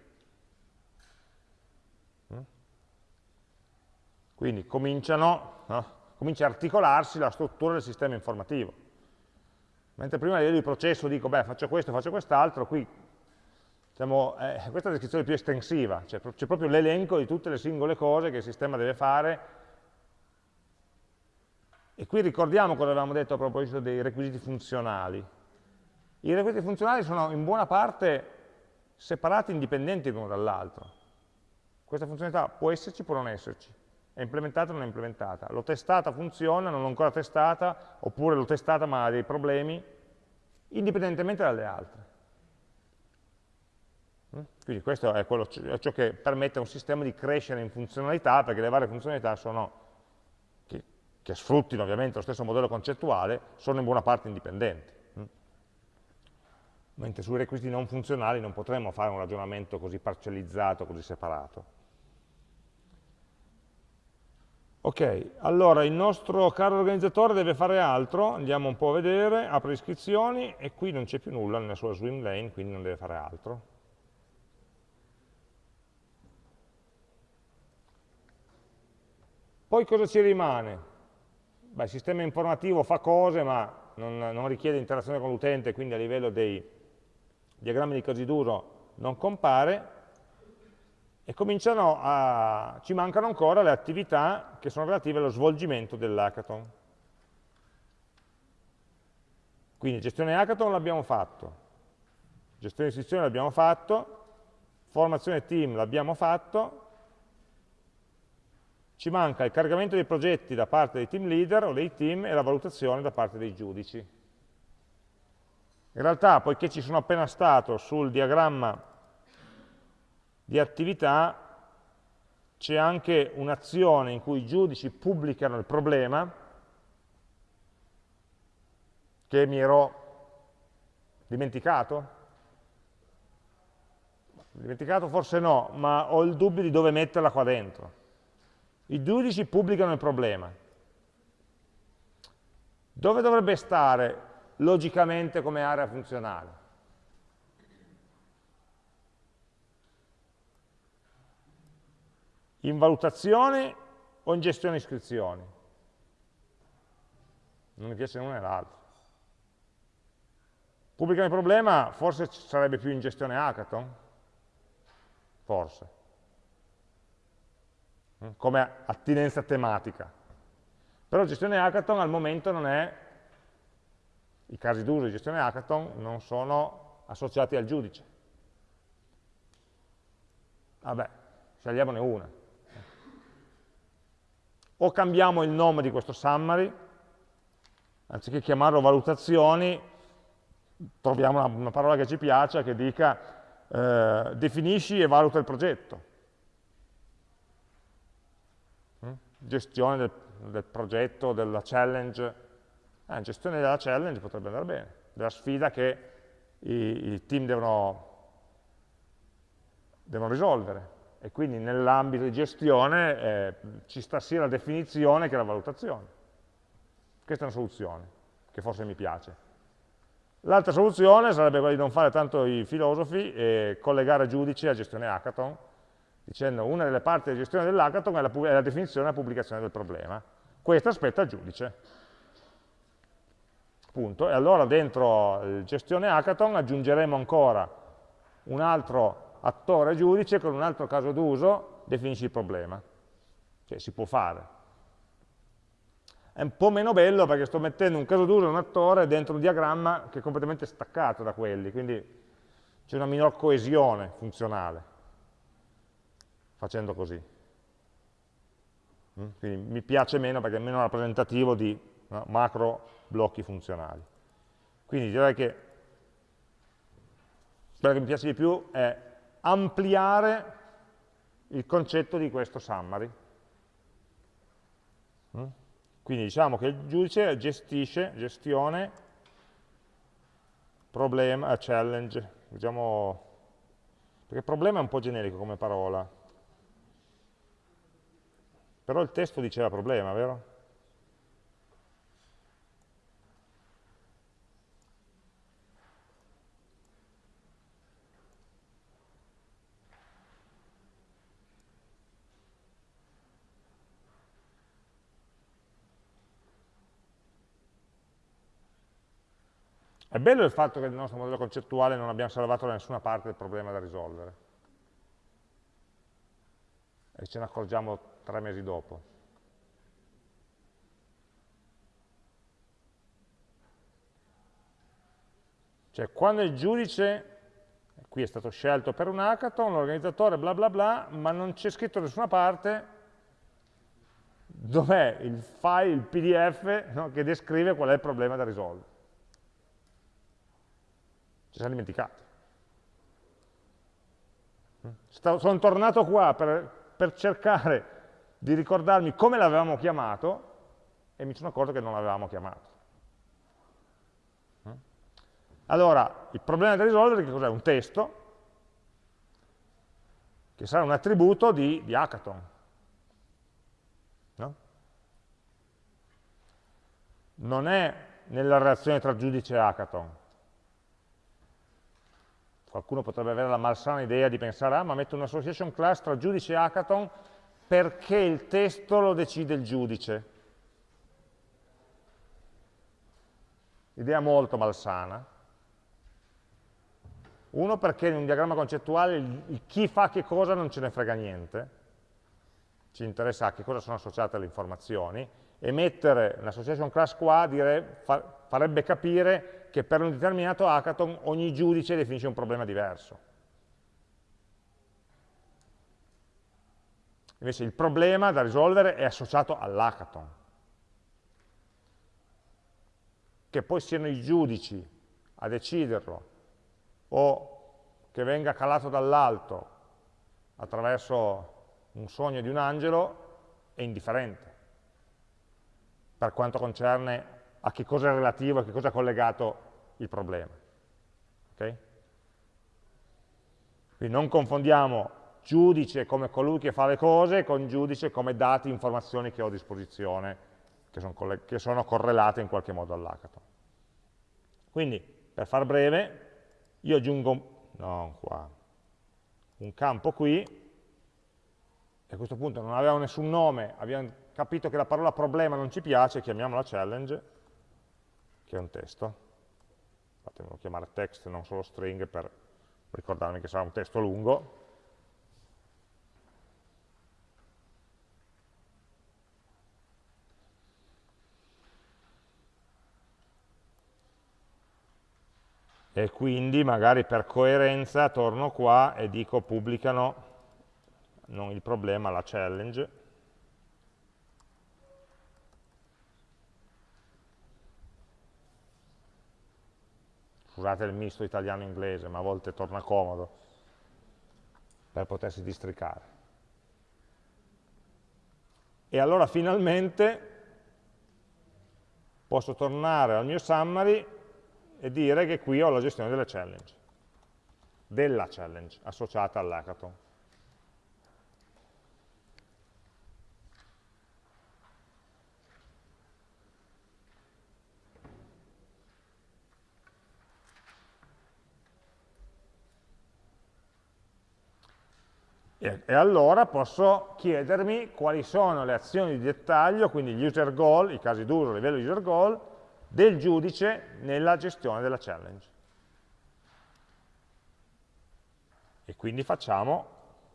Mm? Quindi cominciano, no? comincia a articolarsi la struttura del sistema informativo. Mentre prima livello di processo dico, beh, faccio questo, faccio quest'altro, qui diciamo, eh, questa è la descrizione più estensiva, c'è cioè, proprio l'elenco di tutte le singole cose che il sistema deve fare. E qui ricordiamo cosa avevamo detto a proposito dei requisiti funzionali. I requisiti funzionali sono in buona parte separati, indipendenti l'uno dall'altro. Questa funzionalità può esserci, può non esserci. È implementata o non è implementata. L'ho testata, funziona, non l'ho ancora testata, oppure l'ho testata ma ha dei problemi, indipendentemente dalle altre. Mm? Quindi questo è, quello, è, ciò che permette a un sistema di crescere in funzionalità, perché le varie funzionalità sono, che, che sfruttino ovviamente lo stesso modello concettuale, sono in buona parte indipendenti. Mm? Mentre sui requisiti non funzionali non potremmo fare un ragionamento così parcellizzato, così separato. Ok, allora il nostro caro organizzatore deve fare altro, andiamo un po' a vedere, apre iscrizioni e qui non c'è più nulla nella sua swim lane, quindi non deve fare altro. Poi cosa ci rimane? Beh, il sistema informativo fa cose ma non, non richiede interazione con l'utente, quindi a livello dei diagrammi di casi d'uso non compare, e cominciano a, ci mancano ancora le attività che sono relative allo svolgimento dell'hackathon. Quindi gestione hackathon l'abbiamo fatto, gestione istituzione l'abbiamo fatto, formazione team l'abbiamo fatto, ci manca il caricamento dei progetti da parte dei team leader o dei team e la valutazione da parte dei giudici. In realtà, poiché ci sono appena stato sul diagramma di attività c'è anche un'azione in cui i giudici pubblicano il problema che mi ero dimenticato? Dimenticato forse no, ma ho il dubbio di dove metterla qua dentro. I giudici pubblicano il problema. Dove dovrebbe stare logicamente come area funzionale? In valutazione o in gestione iscrizioni? Non mi piace l'una né l'altro. Pubblicare il problema forse sarebbe più in gestione hackathon? Forse. Mm, come attinenza tematica. Però gestione hackathon al momento non è, i casi d'uso di gestione hackathon non sono associati al giudice. Vabbè, scegliamone una o cambiamo il nome di questo summary, anziché chiamarlo valutazioni, troviamo una, parola che ci piace, che dica eh, definisci e valuta il progetto. Mm? Gestione del, del, progetto, della challenge. Eh, gestione della challenge potrebbe andare bene, della sfida che i, i team devono, devono risolvere e quindi nell'ambito di gestione eh, ci sta sia la definizione che la valutazione. Questa è una soluzione, che forse mi piace. L'altra soluzione sarebbe quella di non fare tanto i filosofi e collegare giudici a gestione hackathon, dicendo una delle parti della gestione dell'hackathon è, è la, definizione e la pubblicazione del problema. Questo aspetta il giudice. Punto. E allora dentro il gestione hackathon aggiungeremo ancora un altro attore giudice con un altro caso d'uso definisci il problema. Cioè si può fare. È un po' meno bello perché sto mettendo un caso d'uso e un attore dentro un diagramma che è completamente staccato da quelli, quindi c'è una minor coesione funzionale facendo così. Mm? Quindi mi piace meno perché è meno rappresentativo di macro blocchi funzionali. Quindi direi che quello che mi piace di più è ampliare il concetto di questo summary. Mm? Quindi diciamo che il giudice gestisce, gestione, problema, challenge, diciamo, perché problema è un po' generico come parola, però il testo diceva problema, vero? È bello il fatto che nel nostro modello concettuale non abbiamo salvato da nessuna parte il problema da risolvere. E ce ne accorgiamo tre mesi dopo. Cioè, quando il giudice, qui è stato scelto per un hackathon, l'organizzatore bla bla bla, ma non c'è scritto da nessuna parte dov'è il file, il pdf, no, che descrive qual è il problema da risolvere ci siamo dimenticati. sono tornato qua per, per cercare di ricordarmi come l'avevamo chiamato e mi sono accorto che non l'avevamo chiamato. Allora, il problema da risolvere che cos'è? Un testo che sarà un attributo di, di hackathon. No? Non è nella relazione tra giudice e hackathon. Qualcuno potrebbe avere la malsana idea di pensare, ah, ma metto un'association class tra giudice e hackathon perché il testo lo decide il giudice. Idea molto malsana. Uno perché in un diagramma concettuale chi fa che cosa non ce ne frega niente, ci interessa a che cosa sono associate le informazioni, e mettere un'association class qua dire, fa, farebbe capire che per un determinato hackathon ogni giudice definisce un problema diverso. Invece il problema da risolvere è associato all'hackathon. Che poi siano i giudici a deciderlo o che venga calato dall'alto attraverso un sogno di un angelo è indifferente per quanto concerne a che cosa è relativo, a che cosa è collegato il problema. Okay? Quindi non confondiamo giudice come colui che fa le cose con giudice come dati, informazioni che ho a disposizione, che sono, che sono correlate in qualche modo all'hackathon. Quindi, per far breve, io aggiungo, no, qua, un campo qui, e a questo punto non aveva nessun nome, abbiamo capito che la parola problema non ci piace, chiamiamola challenge, che è un testo. Fatemelo chiamare text, non solo string, per ricordarmi che sarà un testo lungo. e quindi magari per coerenza torno qua e dico pubblicano non il problema, la challenge. Scusate il misto italiano-inglese, ma a volte torna comodo per potersi districare. E allora finalmente posso tornare al mio summary e dire che qui ho la gestione delle challenge, della challenge associata all'hackathon. E, e allora posso chiedermi quali sono le azioni di dettaglio, quindi gli user goal, i casi d'uso a livello user goal, del giudice nella gestione della challenge. E quindi facciamo,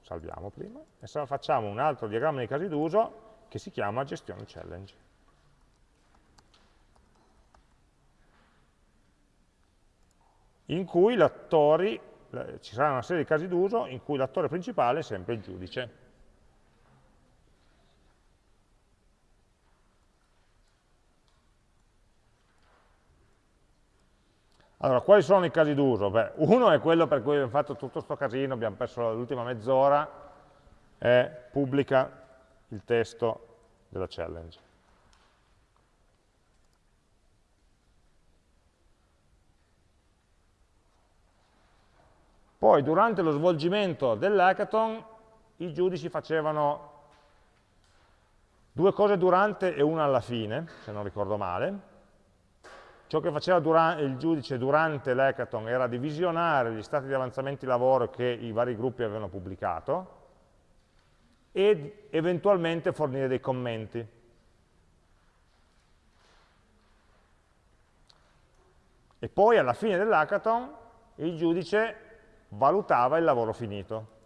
salviamo prima, e facciamo un altro diagramma di casi d'uso che si chiama gestione challenge. in cui ci sarà una serie di casi d'uso in cui l'attore principale è sempre il giudice. Allora, quali sono i casi d'uso? uno è quello per cui abbiamo fatto tutto questo casino, abbiamo perso l'ultima mezz'ora, è pubblica il testo della challenge. Poi, durante lo svolgimento dell'hackathon, i giudici facevano due cose durante e una alla fine, se non ricordo male, Ciò che faceva il giudice durante l'hackathon era di visionare gli stati di avanzamento di lavoro che i vari gruppi avevano pubblicato ed eventualmente fornire dei commenti. E poi alla fine dell'hackathon il giudice valutava il lavoro finito.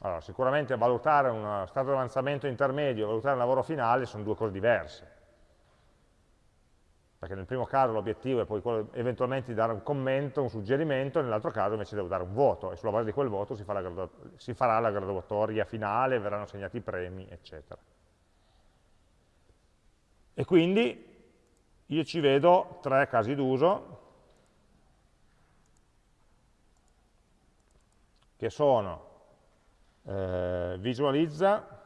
Allora, sicuramente valutare uno stato di avanzamento intermedio e valutare il lavoro finale sono due cose diverse. Perché nel primo caso l'obiettivo è poi quello eventualmente di dare un commento, un suggerimento, nell'altro caso invece devo dare un voto e sulla base di quel voto si, fa la si farà la graduatoria finale, verranno assegnati i premi, eccetera. E quindi io ci vedo tre casi d'uso che sono eh, visualizza,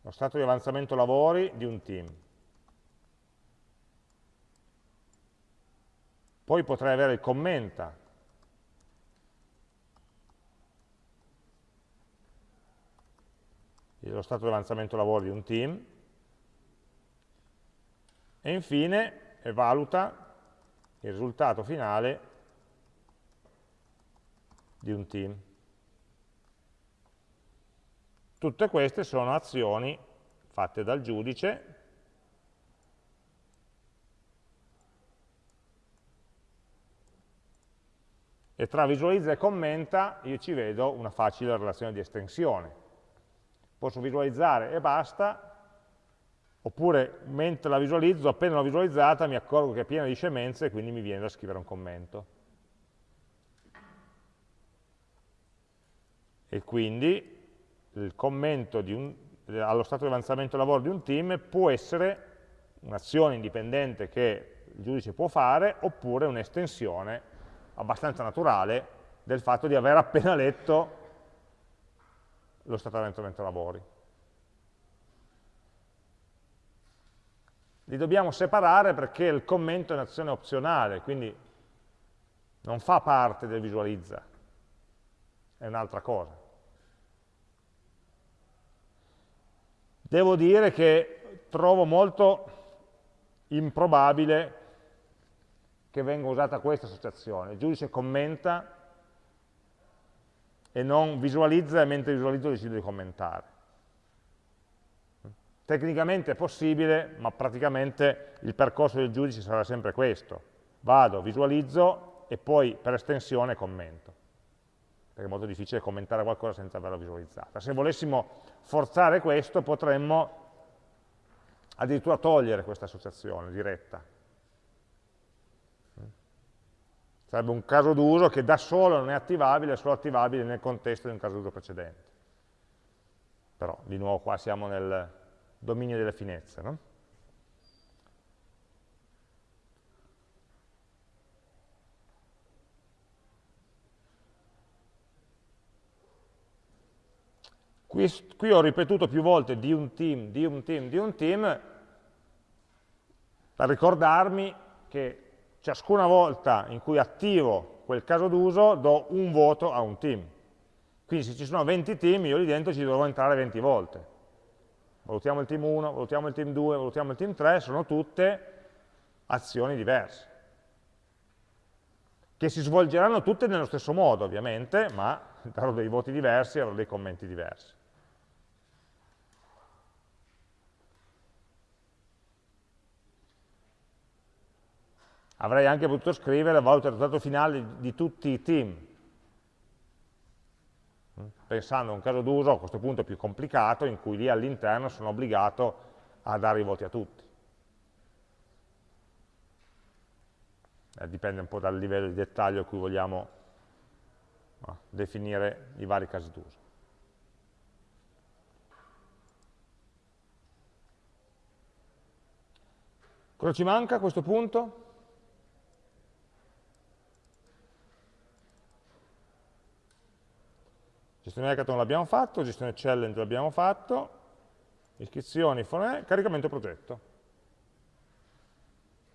lo stato di avanzamento lavori di un team. Poi potrei avere il commenta, lo stato di avanzamento lavori di un team, e infine valuta il risultato finale di un team. Tutte queste sono azioni fatte dal giudice e tra visualizza e commenta io ci vedo una facile relazione di estensione. Posso visualizzare e basta, oppure mentre la visualizzo, appena l'ho visualizzata, mi accorgo che è piena di scemenze e quindi mi viene da scrivere un commento. E quindi il commento un, allo stato di avanzamento lavoro di un team può essere un'azione indipendente che il giudice può fare, oppure un'estensione abbastanza naturale del fatto di aver appena letto lo stato di avanzamento lavori. Li dobbiamo separare perché il commento è un'azione opzionale, quindi non fa parte del visualizza, è un'altra cosa. Devo dire che trovo molto improbabile che venga usata questa associazione. Il giudice commenta e non visualizza e mentre visualizzo decido di commentare. Tecnicamente è possibile, ma praticamente il percorso del giudice sarà sempre questo. Vado, visualizzo e poi per estensione commento. Perché è molto difficile commentare qualcosa senza averlo visualizzato. Se volessimo forzare questo potremmo addirittura togliere questa associazione diretta. Sarebbe un caso d'uso che da solo non è attivabile, è solo attivabile nel contesto di un caso d'uso precedente. Però, di nuovo, qua siamo nel, dominio delle finezze. No? Qui, qui, ho ripetuto più volte di un team, di un team, di un team, per ricordarmi che ciascuna volta in cui attivo quel caso d'uso do un voto a un team. Quindi se ci sono 20 team, io lì dentro ci dovrò entrare 20 volte valutiamo il team 1, valutiamo il team 2, valutiamo il team 3, sono tutte azioni diverse, che si svolgeranno tutte nello stesso modo ovviamente, ma darò dei voti diversi e avrò dei commenti diversi. Avrei anche potuto scrivere valuta il risultato finale di tutti i team, pensando a un caso d'uso a questo punto più complicato, in cui lì all'interno sono obbligato a dare i voti a tutti. Eh, dipende un po' dal livello di dettaglio a cui vogliamo no, definire i vari casi d'uso. Cosa ci manca a questo punto? Gestione hackathon l'abbiamo fatto, gestione challenge l'abbiamo fatto, iscrizioni, fonè, caricamento progetto.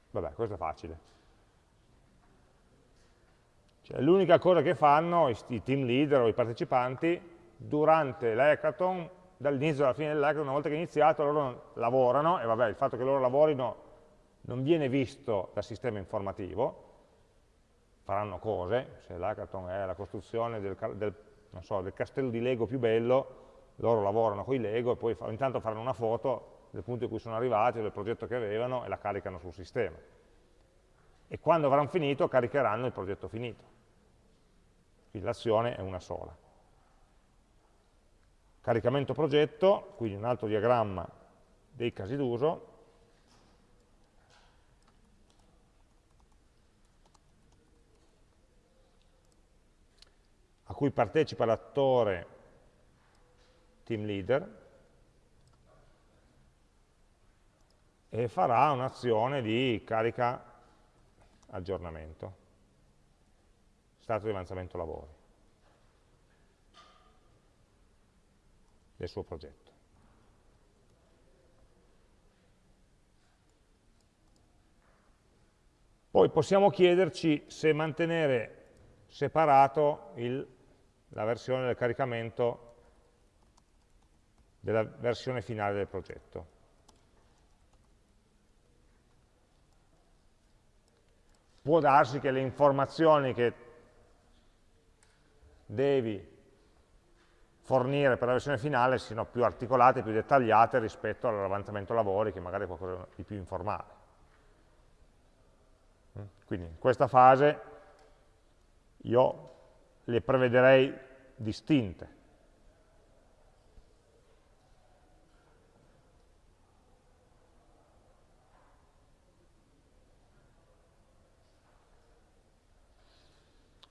Vabbè, questo è facile. Cioè, L'unica cosa che fanno i, i team leader o i partecipanti durante l'hackathon, dall'inizio alla fine dell'hackathon, una volta che è iniziato, loro lavorano, e vabbè, il fatto che loro lavorino non viene visto dal sistema informativo, faranno cose, se l'hackathon è la costruzione del, del non so, del castello di Lego più bello, loro lavorano con i Lego e poi intanto faranno una foto del punto in cui sono arrivati, del progetto che avevano e la caricano sul sistema. E quando avranno finito caricheranno il progetto finito. Quindi l'azione è una sola. Caricamento progetto, quindi un altro diagramma dei casi d'uso, cui partecipa l'attore team leader e farà un'azione di carica aggiornamento, stato di avanzamento lavori del suo progetto. Poi possiamo chiederci se mantenere separato il la versione del caricamento della versione finale del progetto. Può darsi che le informazioni che devi fornire per la versione finale siano più articolate, più dettagliate rispetto all'avanzamento lavori, che magari è qualcosa di più informale. Quindi in questa fase io le prevederei distinte.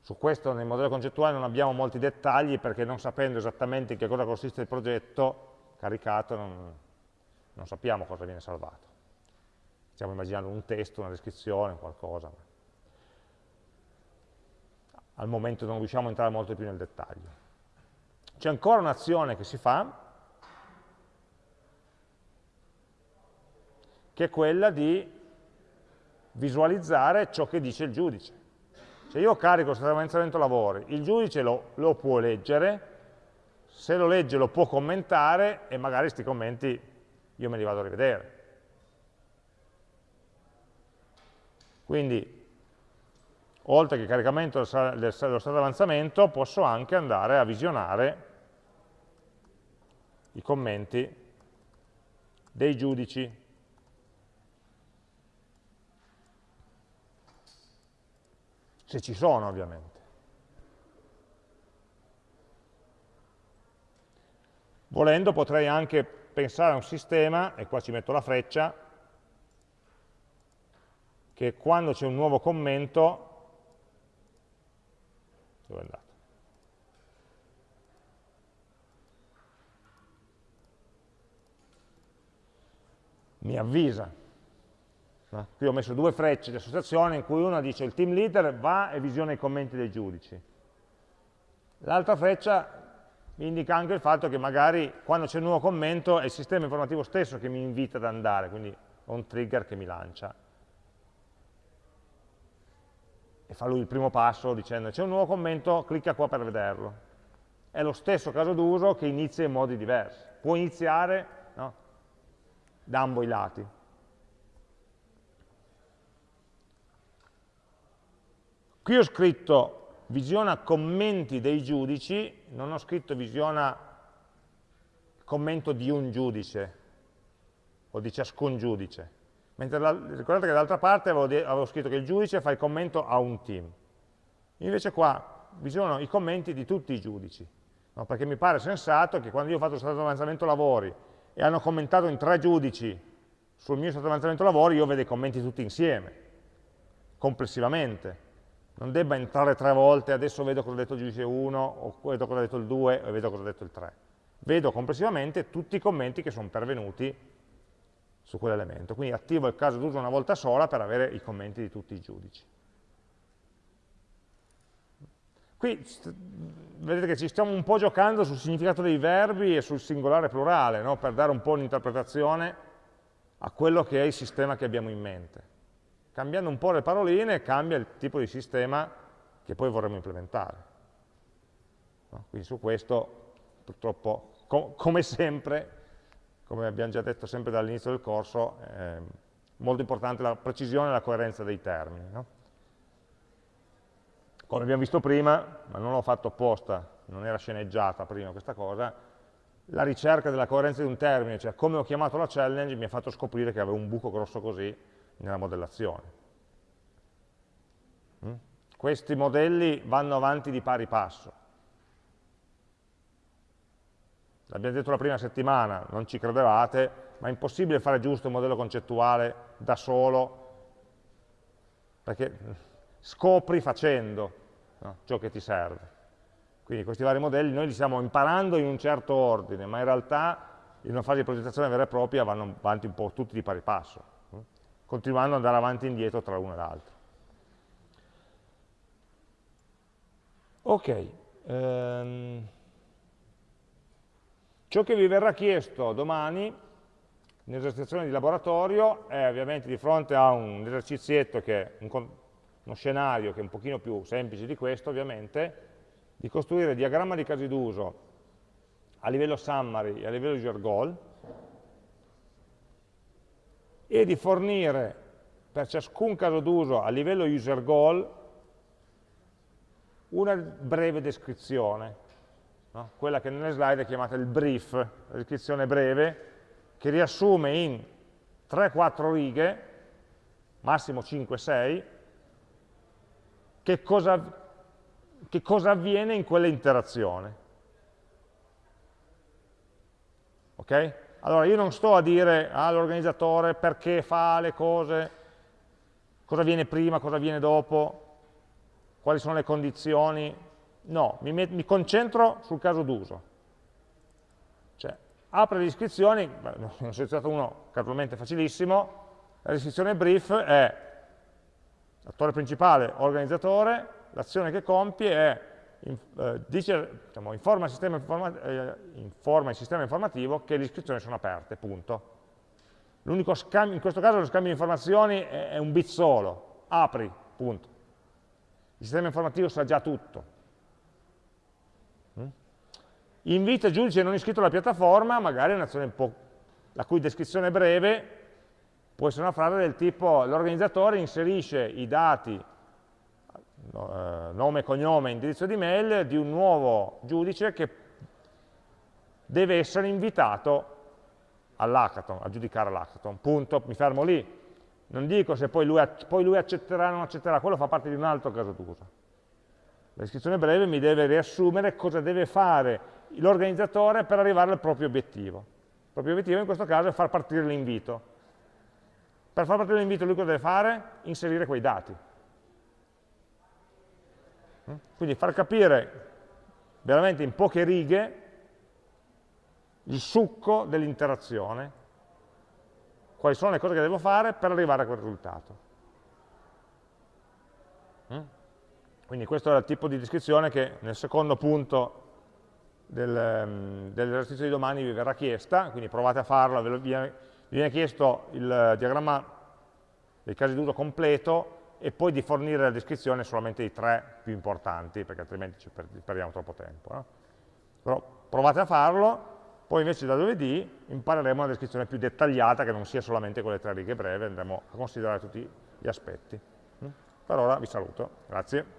Su questo nel modello concettuale non abbiamo molti dettagli perché non sapendo esattamente in che cosa consiste il progetto caricato non, non sappiamo cosa viene salvato. Stiamo immaginando un testo, una descrizione, qualcosa. Al momento non riusciamo a entrare molto più nel dettaglio. C'è ancora un'azione che si fa, che è quella di visualizzare ciò che dice il giudice. Se io carico di avanzamento lavori, il giudice lo, lo, può leggere, se lo legge lo può commentare e magari questi commenti io me li vado a rivedere. Quindi, oltre che caricamento dello stato avanzamento, posso anche andare a visionare i commenti dei giudici se ci sono ovviamente. Volendo potrei anche pensare a un sistema, e qua ci metto la freccia, che quando c'è un nuovo commento, dove è andato? Mi avvisa No? Qui ho messo due frecce di associazione in cui una dice il team leader va e visiona i commenti dei giudici. L'altra freccia mi indica anche il fatto che magari quando c'è un nuovo commento è il sistema informativo stesso che mi invita ad andare, quindi ho un trigger che mi lancia. E fa lui il primo passo dicendo c'è un nuovo commento, clicca qua per vederlo. È lo stesso caso d'uso che inizia in modi diversi. Può iniziare no, da ambo i lati. Qui ho scritto visiona commenti dei giudici, non ho scritto visiona commento di un giudice o di ciascun giudice. Mentre la, ricordate che dall'altra parte avevo, avevo, scritto che il giudice fa il commento a un team. Invece qua visionano i commenti di tutti i giudici, no? perché mi pare sensato che quando io ho fatto lo stato di avanzamento lavori e hanno commentato in tre giudici sul mio stato di avanzamento lavori, io vedo i commenti tutti insieme, complessivamente non debba entrare tre volte, adesso vedo cosa ha detto il giudice 1, o vedo cosa ha detto il 2, o vedo cosa ha detto il 3. Vedo complessivamente tutti i commenti che sono pervenuti su quell'elemento. Quindi attivo il caso d'uso una volta sola per avere i commenti di tutti i giudici. Qui vedete che ci stiamo un po' giocando sul significato dei verbi e sul singolare plurale, no? per dare un po' un'interpretazione a quello che è il sistema che abbiamo in mente. Cambiando un po' le paroline cambia il tipo di sistema che poi vorremmo implementare. No? Quindi su questo, purtroppo, com come sempre, come abbiamo già detto sempre dall'inizio del corso, è molto importante la precisione e la coerenza dei termini. No? Come abbiamo visto prima, ma non l'ho fatto apposta, non era sceneggiata prima questa cosa, la ricerca della coerenza di un termine, cioè come ho chiamato la challenge, mi ha fatto scoprire che avevo un buco grosso così nella modellazione. Mm? Questi modelli vanno avanti di pari passo. L'abbiamo detto la prima settimana, non ci credevate, ma è impossibile fare giusto un modello concettuale da solo, perché scopri facendo no, ciò che ti serve. Quindi questi vari modelli noi li stiamo imparando in un certo ordine, ma in realtà in una fase di progettazione vera e propria vanno avanti un po' tutti di pari passo continuando ad andare avanti e indietro tra l'uno e l'altro. Ok, ehm, ciò che vi verrà chiesto domani nell'esercitazione di laboratorio è ovviamente di fronte a un esercizietto che un, uno scenario che è un pochino più semplice di questo ovviamente, di costruire diagramma di casi d'uso a livello summary e a livello user goal e di fornire per ciascun caso d'uso a livello user goal una breve descrizione, no? quella che nelle slide è chiamata il brief, la descrizione breve, che riassume in 3-4 righe, massimo 5-6, che cosa, che cosa avviene in quell'interazione. Ok? Allora io non sto a dire all'organizzatore perché fa le cose, cosa viene prima, cosa viene dopo, quali sono le condizioni, no, mi, mi concentro sul caso d'uso. Cioè, apre le iscrizioni, ne ho selezionato uno casualmente facilissimo, la descrizione brief è attore principale, organizzatore, l'azione che compie è eh, dice, diciamo, informa, il sistema informa, eh, informa il sistema informativo che le iscrizioni sono aperte, punto. L'unico scambio, in questo caso lo scambio di informazioni è, è un bit solo, apri, punto. Il sistema informativo sa già tutto. Invita giudice non iscritto alla piattaforma, magari è un'azione un po' la cui descrizione breve può essere una frase del tipo l'organizzatore inserisce i dati eh, nome, cognome, indirizzo di mail di un nuovo giudice che deve essere invitato all'hackathon, a giudicare l'hackathon, punto, mi fermo lì. Non dico se poi lui, poi lui accetterà o non accetterà, quello fa parte di un altro caso d'uso. La descrizione breve mi deve riassumere cosa deve fare l'organizzatore per arrivare al proprio obiettivo. Il proprio obiettivo in questo caso è far partire l'invito. Per far partire l'invito lui cosa deve fare? Inserire quei dati. Quindi far capire veramente in poche righe il succo dell'interazione, quali sono le cose che devo fare per arrivare a quel risultato. Mm? Quindi questo è il tipo di descrizione che nel secondo punto del, mm, dell'esercizio di domani vi verrà chiesta, quindi provate a farlo, vi viene chiesto il diagramma dei casi d'uso completo e poi di fornire la descrizione solamente dei tre più importanti, perché altrimenti ci perdiamo troppo tempo. No? Però provate a farlo, poi invece da lunedì impareremo una descrizione più dettagliata, che non sia solamente quelle tre righe breve, andremo a considerare tutti gli aspetti. Mm? Per ora vi saluto, grazie.